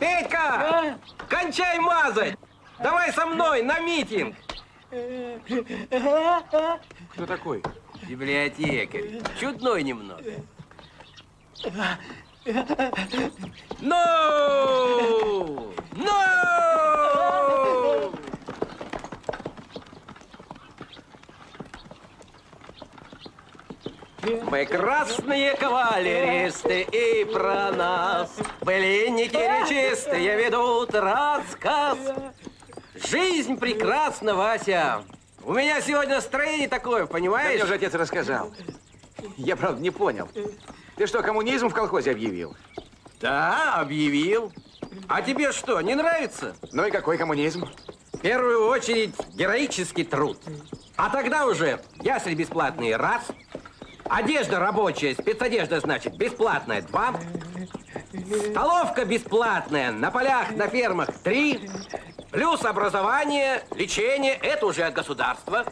Петька! Кончай мазать! Давай со мной на митинг! Кто такой? Библиотекарь. Чудной немного. Ну! Ну! Мы красные кавалеристы, и про нас Былинники речистые ведут рассказ. Жизнь прекрасна, Вася. У меня сегодня настроение такое, Да понимаешь? мне уже отец рассказал. Я, правда, не понял. Ты что, коммунизм в колхозе объявил? Да, объявил. А тебе что, не нравится? Ну и какой коммунизм? В первую очередь героический труд. А тогда уже ясли бесплатные раз, одежда рабочая, спецодежда, значит, бесплатная два, столовка бесплатная на полях, на фермах три, плюс образование, лечение, это уже от государства.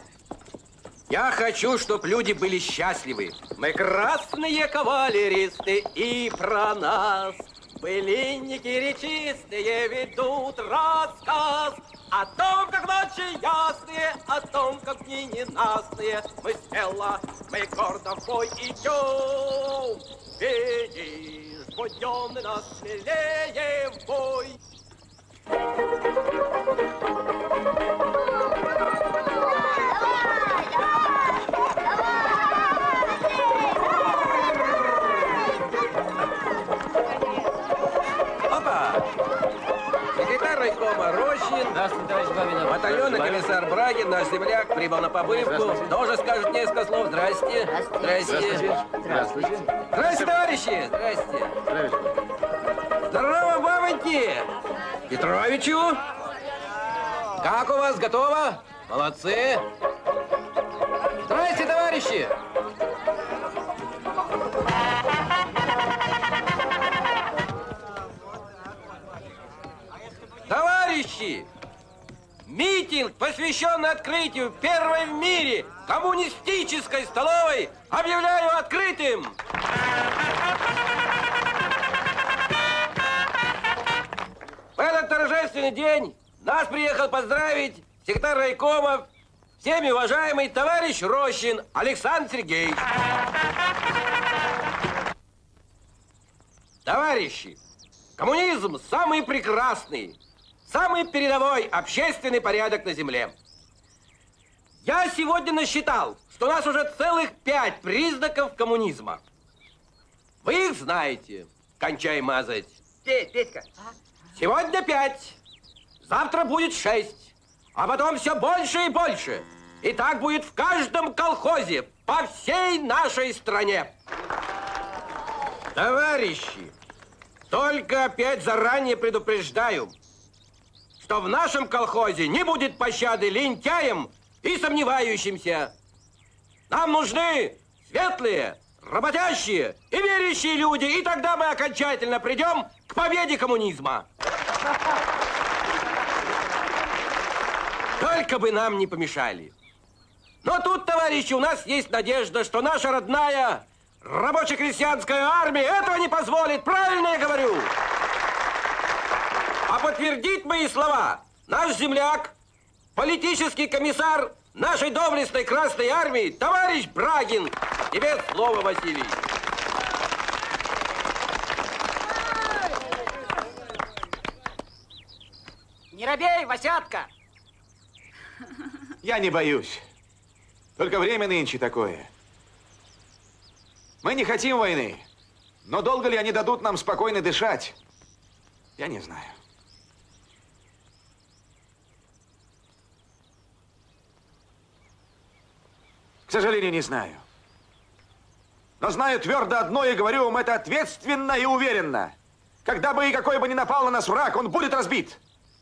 Я хочу, чтобы люди были счастливы. Мы красные кавалеристы, и про нас былинники речистые ведут рассказ о том, как ночи ясные, о том, как дни ненастные. Мы смело, мы гордо в бой идем. Видишь, будем нас смелее в бой. Опа! Здравствуйте, товарищ Бабинов. Батальонный комиссар Брагин, наш земляк, прибыл на побывку. Здравствуйте. Тоже скажет несколько слов. Здрасте. Здрасте. Здравствуйте. Здрасте, товарищи. Здрасте. Здорово, бабоньки. Петровичу. Как у вас, готово? Молодцы. Здрасте, товарищи. Товарищи! Митинг, посвященный открытию первой в мире коммунистической столовой, объявляю открытым! В этот торжественный день нас приехал поздравить секретарь райкома, всеми уважаемый товарищ Рощин Александр Сергеевич. Товарищи, коммунизм самый прекрасный, самый передовой общественный порядок на земле. Я сегодня насчитал, что у нас уже целых пять признаков коммунизма. Вы их знаете. Кончай мазать. Петь, Петька. Сегодня пять, завтра будет шесть, а потом все больше и больше. И так будет в каждом колхозе по всей нашей стране. Товарищи, только опять заранее предупреждаю, что в нашем колхозе не будет пощады лентяям и сомневающимся. Нам нужны светлые, работящие и верящие люди, и тогда мы окончательно придем к победе коммунизма. Только бы нам не помешали. Но тут, товарищи, у нас есть надежда, что наша родная рабоче-крестьянская армия этого не позволит. Правильно я говорю? Подтвердит мои слова наш земляк, политический комиссар нашей доблестной Красной Армии, товарищ Брагин. Тебе слово, Василий. Не робей, Васятка! Я не боюсь. Только время нынче такое. Мы не хотим войны. Но долго ли они дадут нам спокойно дышать? Я не знаю. сожалению, не знаю. Но знаю твердо одно и говорю вам это ответственно и уверенно. Когда бы и какой бы ни напал на нас враг, он будет разбит.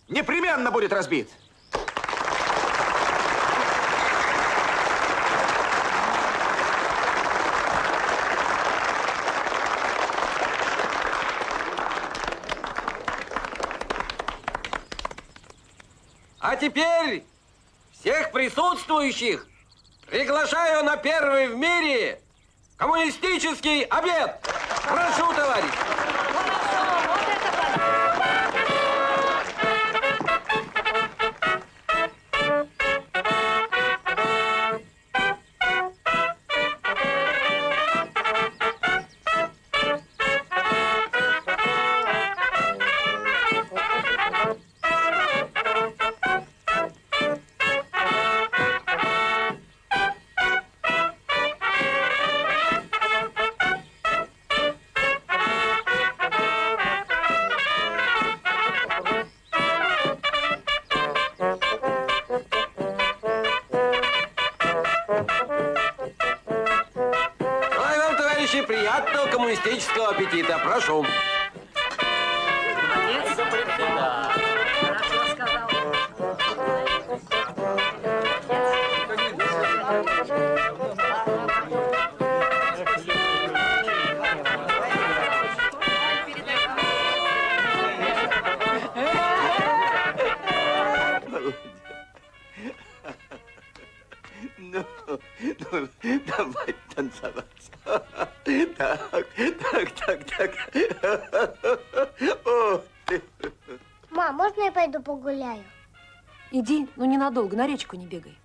Непременно будет разбит. А теперь всех присутствующих приглашаю на первый в мире коммунистический обед. Прошу, товарищ. Приятного коммунистического аппетита. Прошу. Ненадолго, на речку не бегай.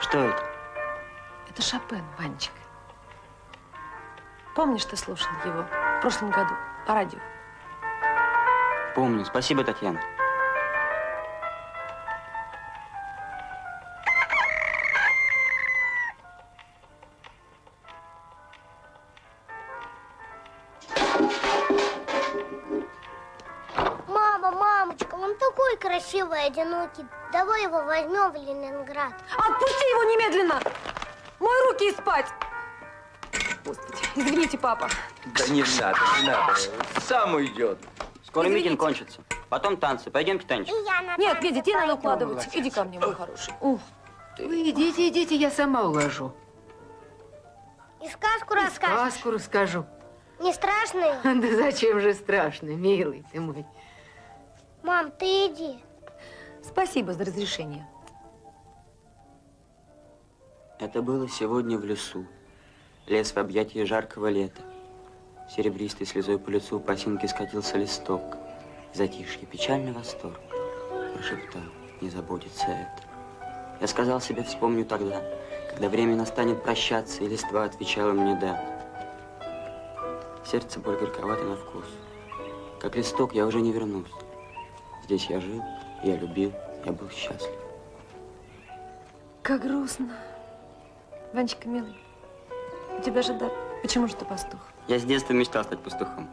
Что это? Это Шопен, Ванечка. Помнишь, ты слушал его в прошлом году по радио? Помню. Спасибо, Татьяна. Мама, мамочка, он такой красивый, одинокий. Давай его возьмем в Ленинград. Отпусти его немедленно! Мой руки и спать! Господи, извините, папа. Да не надо, не надо. Сам уйдет. Скоро митинг кончится. Потом танцы. Пойдемте, Танечка. Нет, Федя, тебе надо укладывать. Иди ко мне, мой хороший. Ух, Вы идите, идите, я сама уложу. И сказку расскажешь. Сказку расскажу. Не страшный? Да зачем же страшно, милый ты мой. Мам, ты иди. Спасибо за разрешение. Это было сегодня в лесу. Лес в объятии жаркого лета. Серебристой слезой по лицу по осинке скатился листок. Затишье, печальный восторг. Прошептал, не забудется это. Я сказал себе, вспомню тогда, когда время настанет прощаться, и листва отвечала мне «да». Сердце боль горьковато на вкус. Как листок я уже не вернусь. Здесь я жил, я любил, я был счастлив. Как грустно. Ванечка, милый, у тебя же дар. Почему же ты пастух? Я с детства мечтал стать пастухом.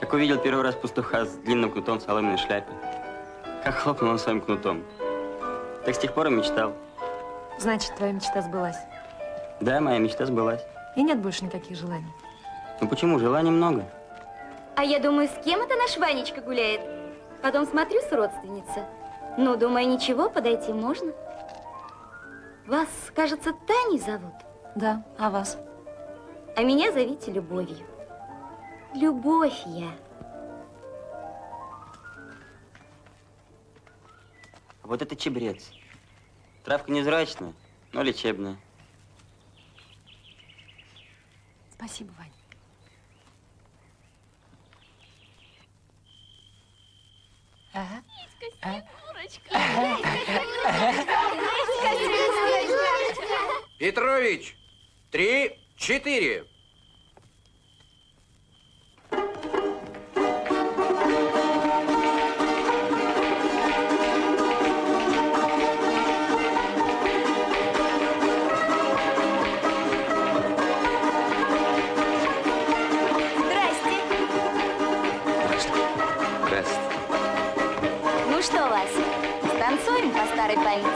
Как увидел первый раз пастуха с длинным кнутом в соломенной шляпе, как хлопнул он своим кнутом. Так с тех пор и мечтал. Значит, твоя мечта сбылась. Да, моя мечта сбылась. И нет больше никаких желаний. Ну почему? Желаний много. А я думаю, с кем это наш Ванечка гуляет? Потом смотрю с родственница. Ну, думаю, ничего, подойти можно. Вас, кажется, Таней зовут? Да, а вас? А меня зовите Любовью. Любовь я. А вот это чебрец. Травка невзрачная, но лечебная. Спасибо, Вань. Ага. Петрович, три, четыре. Ну станцуем по старой памяти?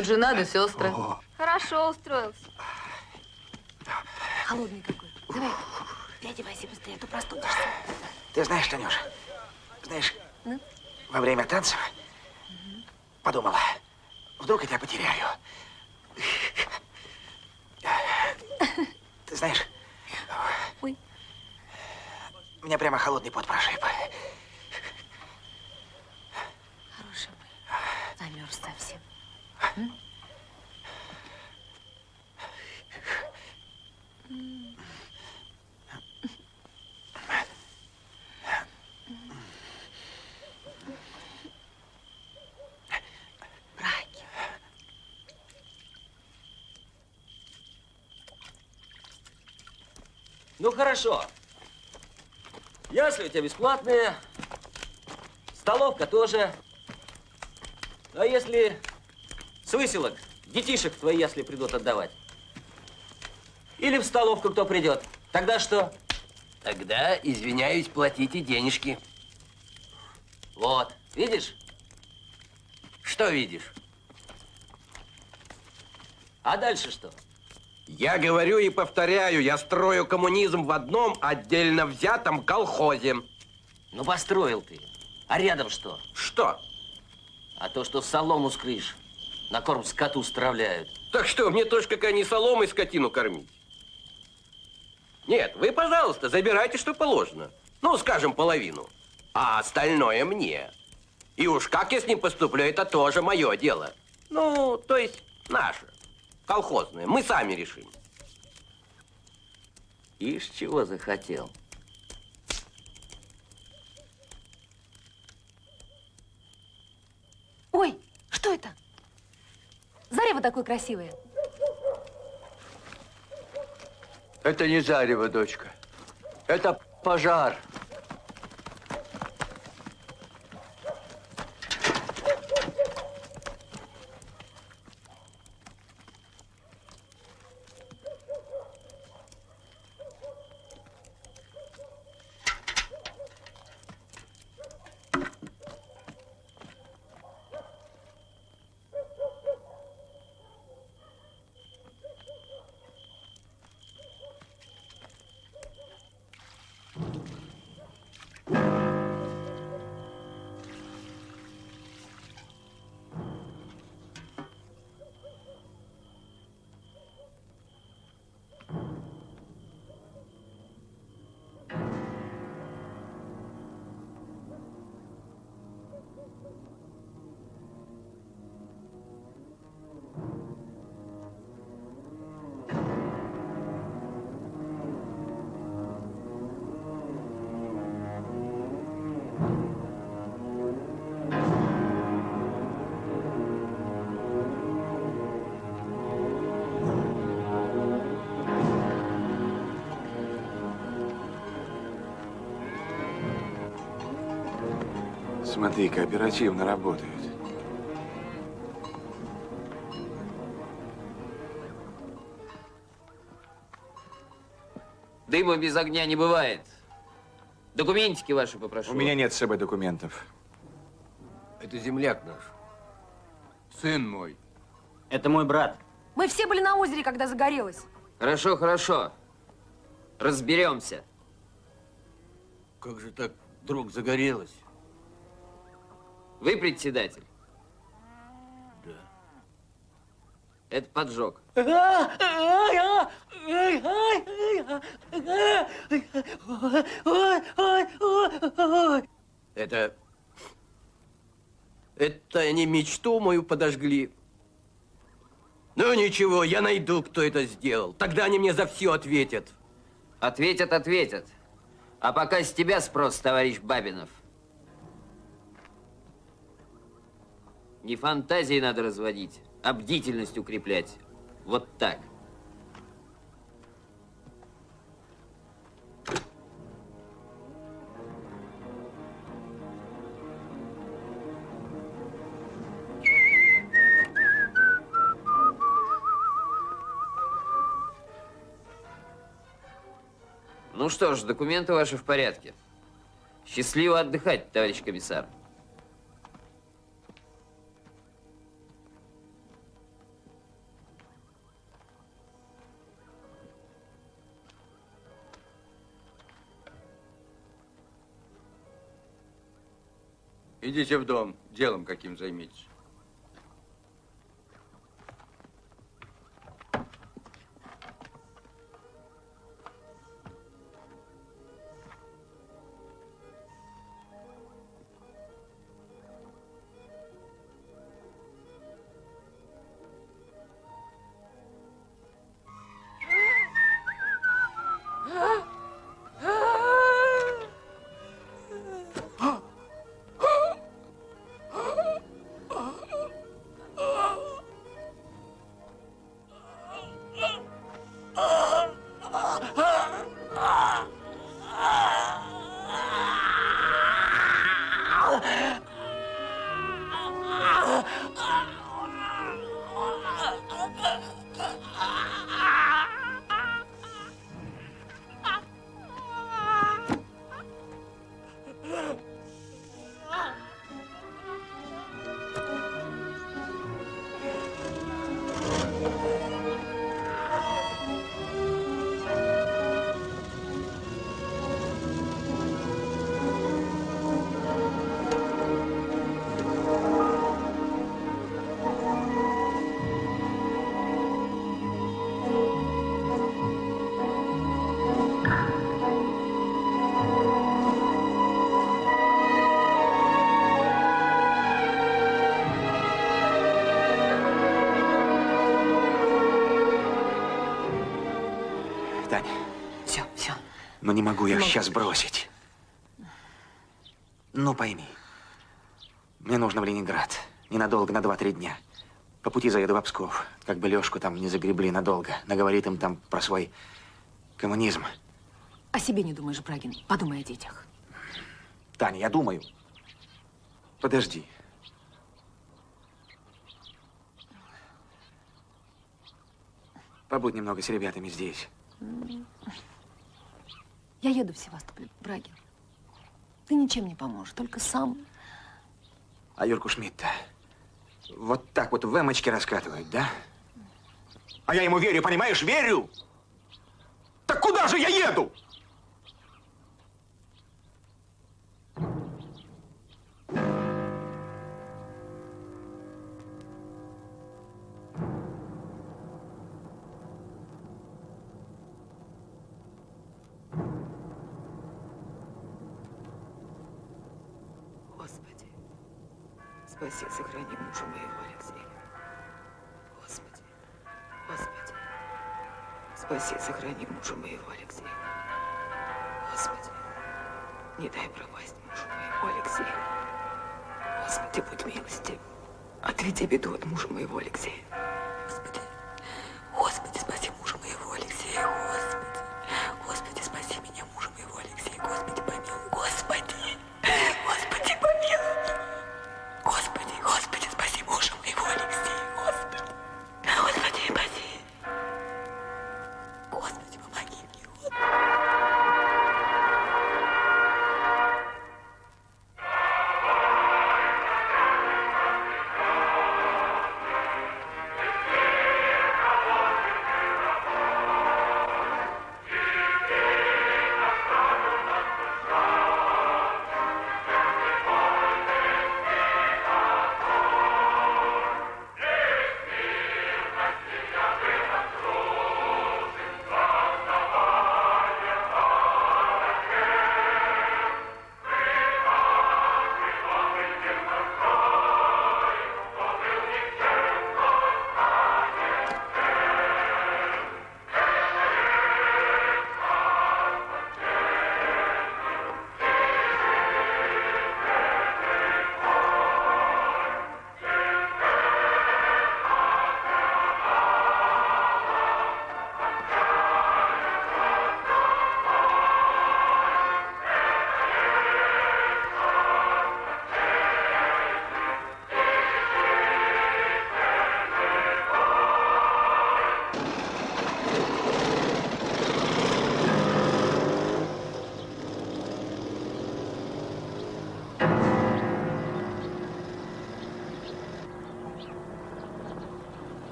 Тут жена да сестры. Хорошо устроился. Холодный какой. Давай, переодевайся быстрее, а то простудишься. Ты знаешь, Танюша, знаешь, Ну? во время танцев подумала, вдруг я тебя потеряю. Ты знаешь, Ой. меня прямо холодный пот прошиб. Хороший мой. Замерз совсем. М? М. Браки. Ну хорошо. Ясли у тебя бесплатные. Столовка тоже. А если с выселок детишек твои ясли придут отдавать? Или в столовку кто придет? Тогда что? Тогда, извиняюсь, платите денежки. Вот, видишь? Что видишь? А дальше что? Я говорю и повторяю, я строю коммунизм в одном отдельно взятом колхозе. Ну, построил ты. А рядом что? Что? А то, что солому с крыш на корм скоту стравляют. Так что, мне тоже какая не соломой скотину кормить? Нет, вы, пожалуйста, забирайте, что положено. Ну, скажем, половину. А остальное мне. И уж как я с ним поступлю, это тоже мое дело. Ну, то есть наше. Колхозное. Мы сами решим. Ишь, чего захотел. Ой, что это? Зарево такое красивое. Это не зарево, дочка. Это пожар. Смотри, кооперативно работают. Дыма без огня не бывает. Документики ваши попрошу. У меня нет с собой документов. Это земляк наш. Сын мой. Это мой брат. Мы все были на озере, когда загорелось. Хорошо, хорошо. Разберемся. Как же так вдруг загорелось? Вы председатель? Да. Это поджог. Это... Это они мечту мою подожгли. Ну ничего, я найду, кто это сделал. Тогда они мне за все ответят. Ответят, ответят. А пока с тебя спрос, товарищ Бабинов. Не фантазии надо разводить, а бдительность укреплять. Вот так. Ну что ж, документы ваши в порядке. Счастливо отдыхать, товарищ комиссар. Идите в дом, делом каким займитесь. Могу Могу. сейчас бросить. Ну пойми, мне нужно в Ленинград. Ненадолго, на два-три дня. По пути заеду в Псков, как бы Лешку там не загребли надолго. Наговорит им там про свой коммунизм. О себе не думаешь, Брагин. Подумай о детях. Таня, я думаю. Подожди. Побудь немного с ребятами здесь. Я еду в Севастополь, Брагин. Ты ничем не поможешь, только сам. А Юрку Шмидта вот так вот в эмочке раскатывают, да? А я ему верю, понимаешь, верю! Так куда же я еду? Мужа моего Алексея. Господи, не дай пропасть мужу моему Алексею. Господи, будь милостив. Отведи беду от мужа моего Алексея.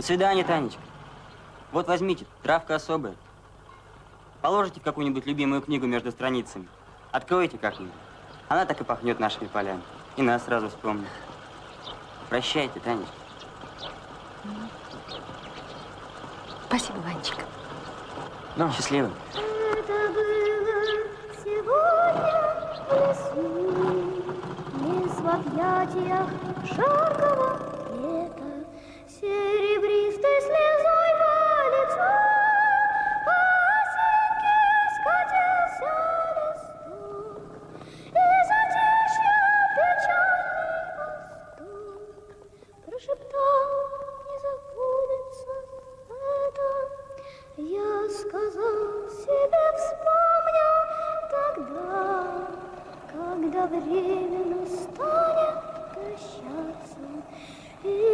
До свидания, Танечка. Вот возьмите, травка особая. Положите в какую-нибудь любимую книгу между страницами. Откройте как-нибудь. Она так и пахнет нашими полями. И нас сразу вспомнит. Прощайте, Танечка. Спасибо, Ванечка. Ну. Счастливо. Это было сегодня в лесу, Лес в объятиях жаркого лета, прощаться, и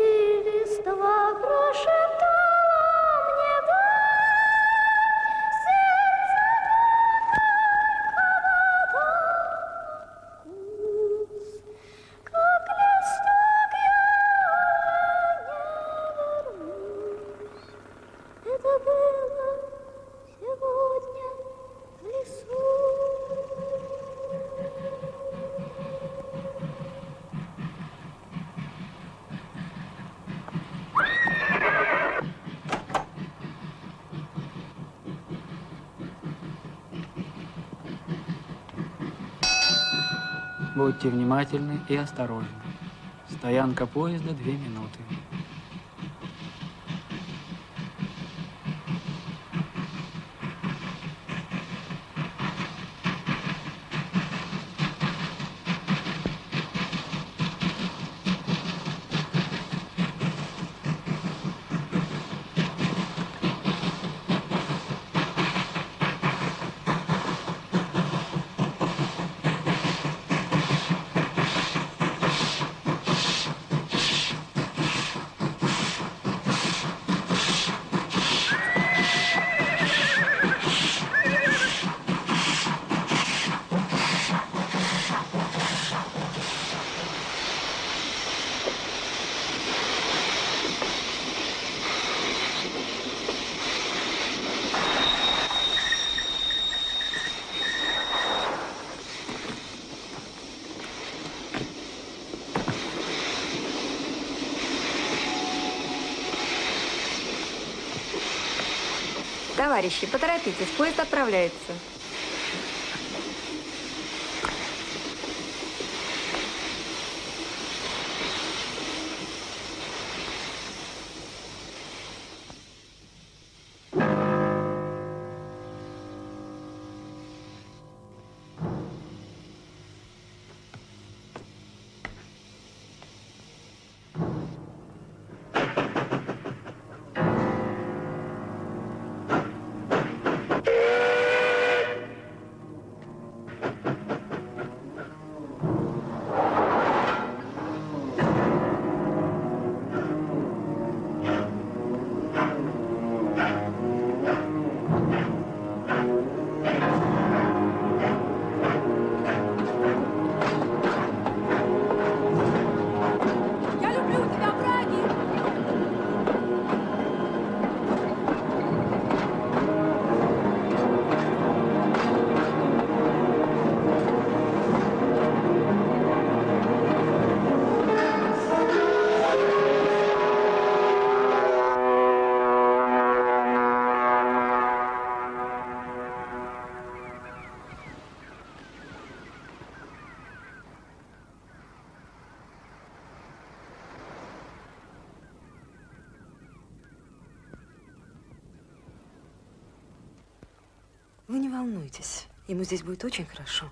Будьте внимательны и осторожны. Стоянка поезда две минуты. Товарищи, поторопитесь, поезд отправляется. Волнуйтесь. Ему здесь будет очень хорошо.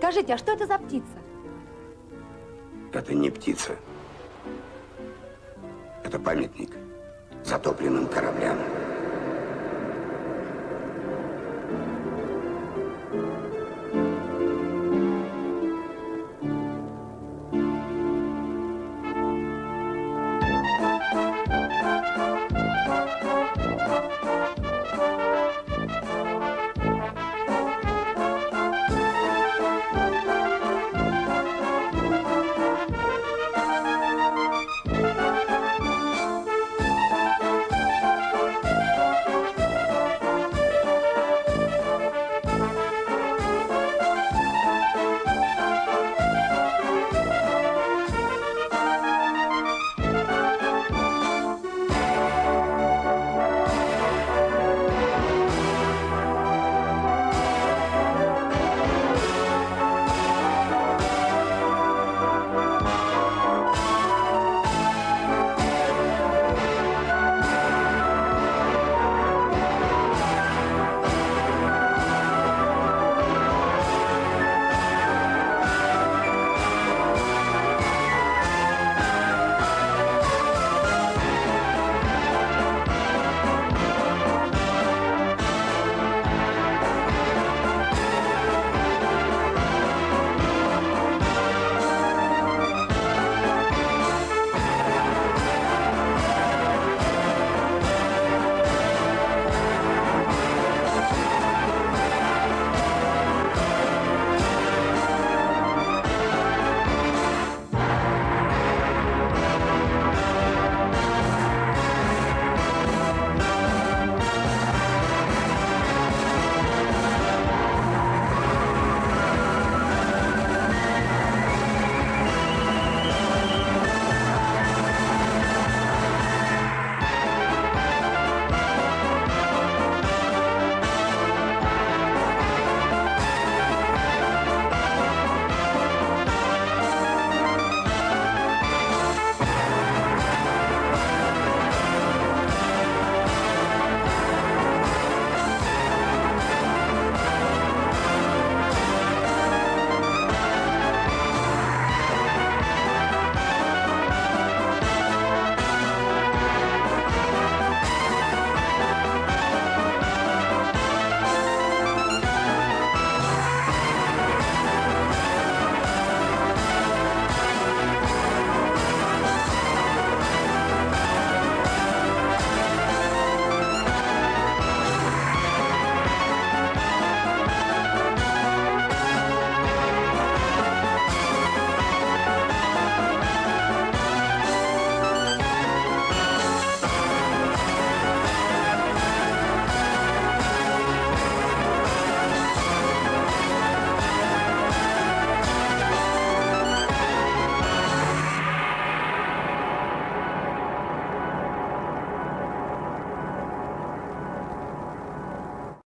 Скажите, а что это за птица? Это не птица. Это памятник затопленным кораблям.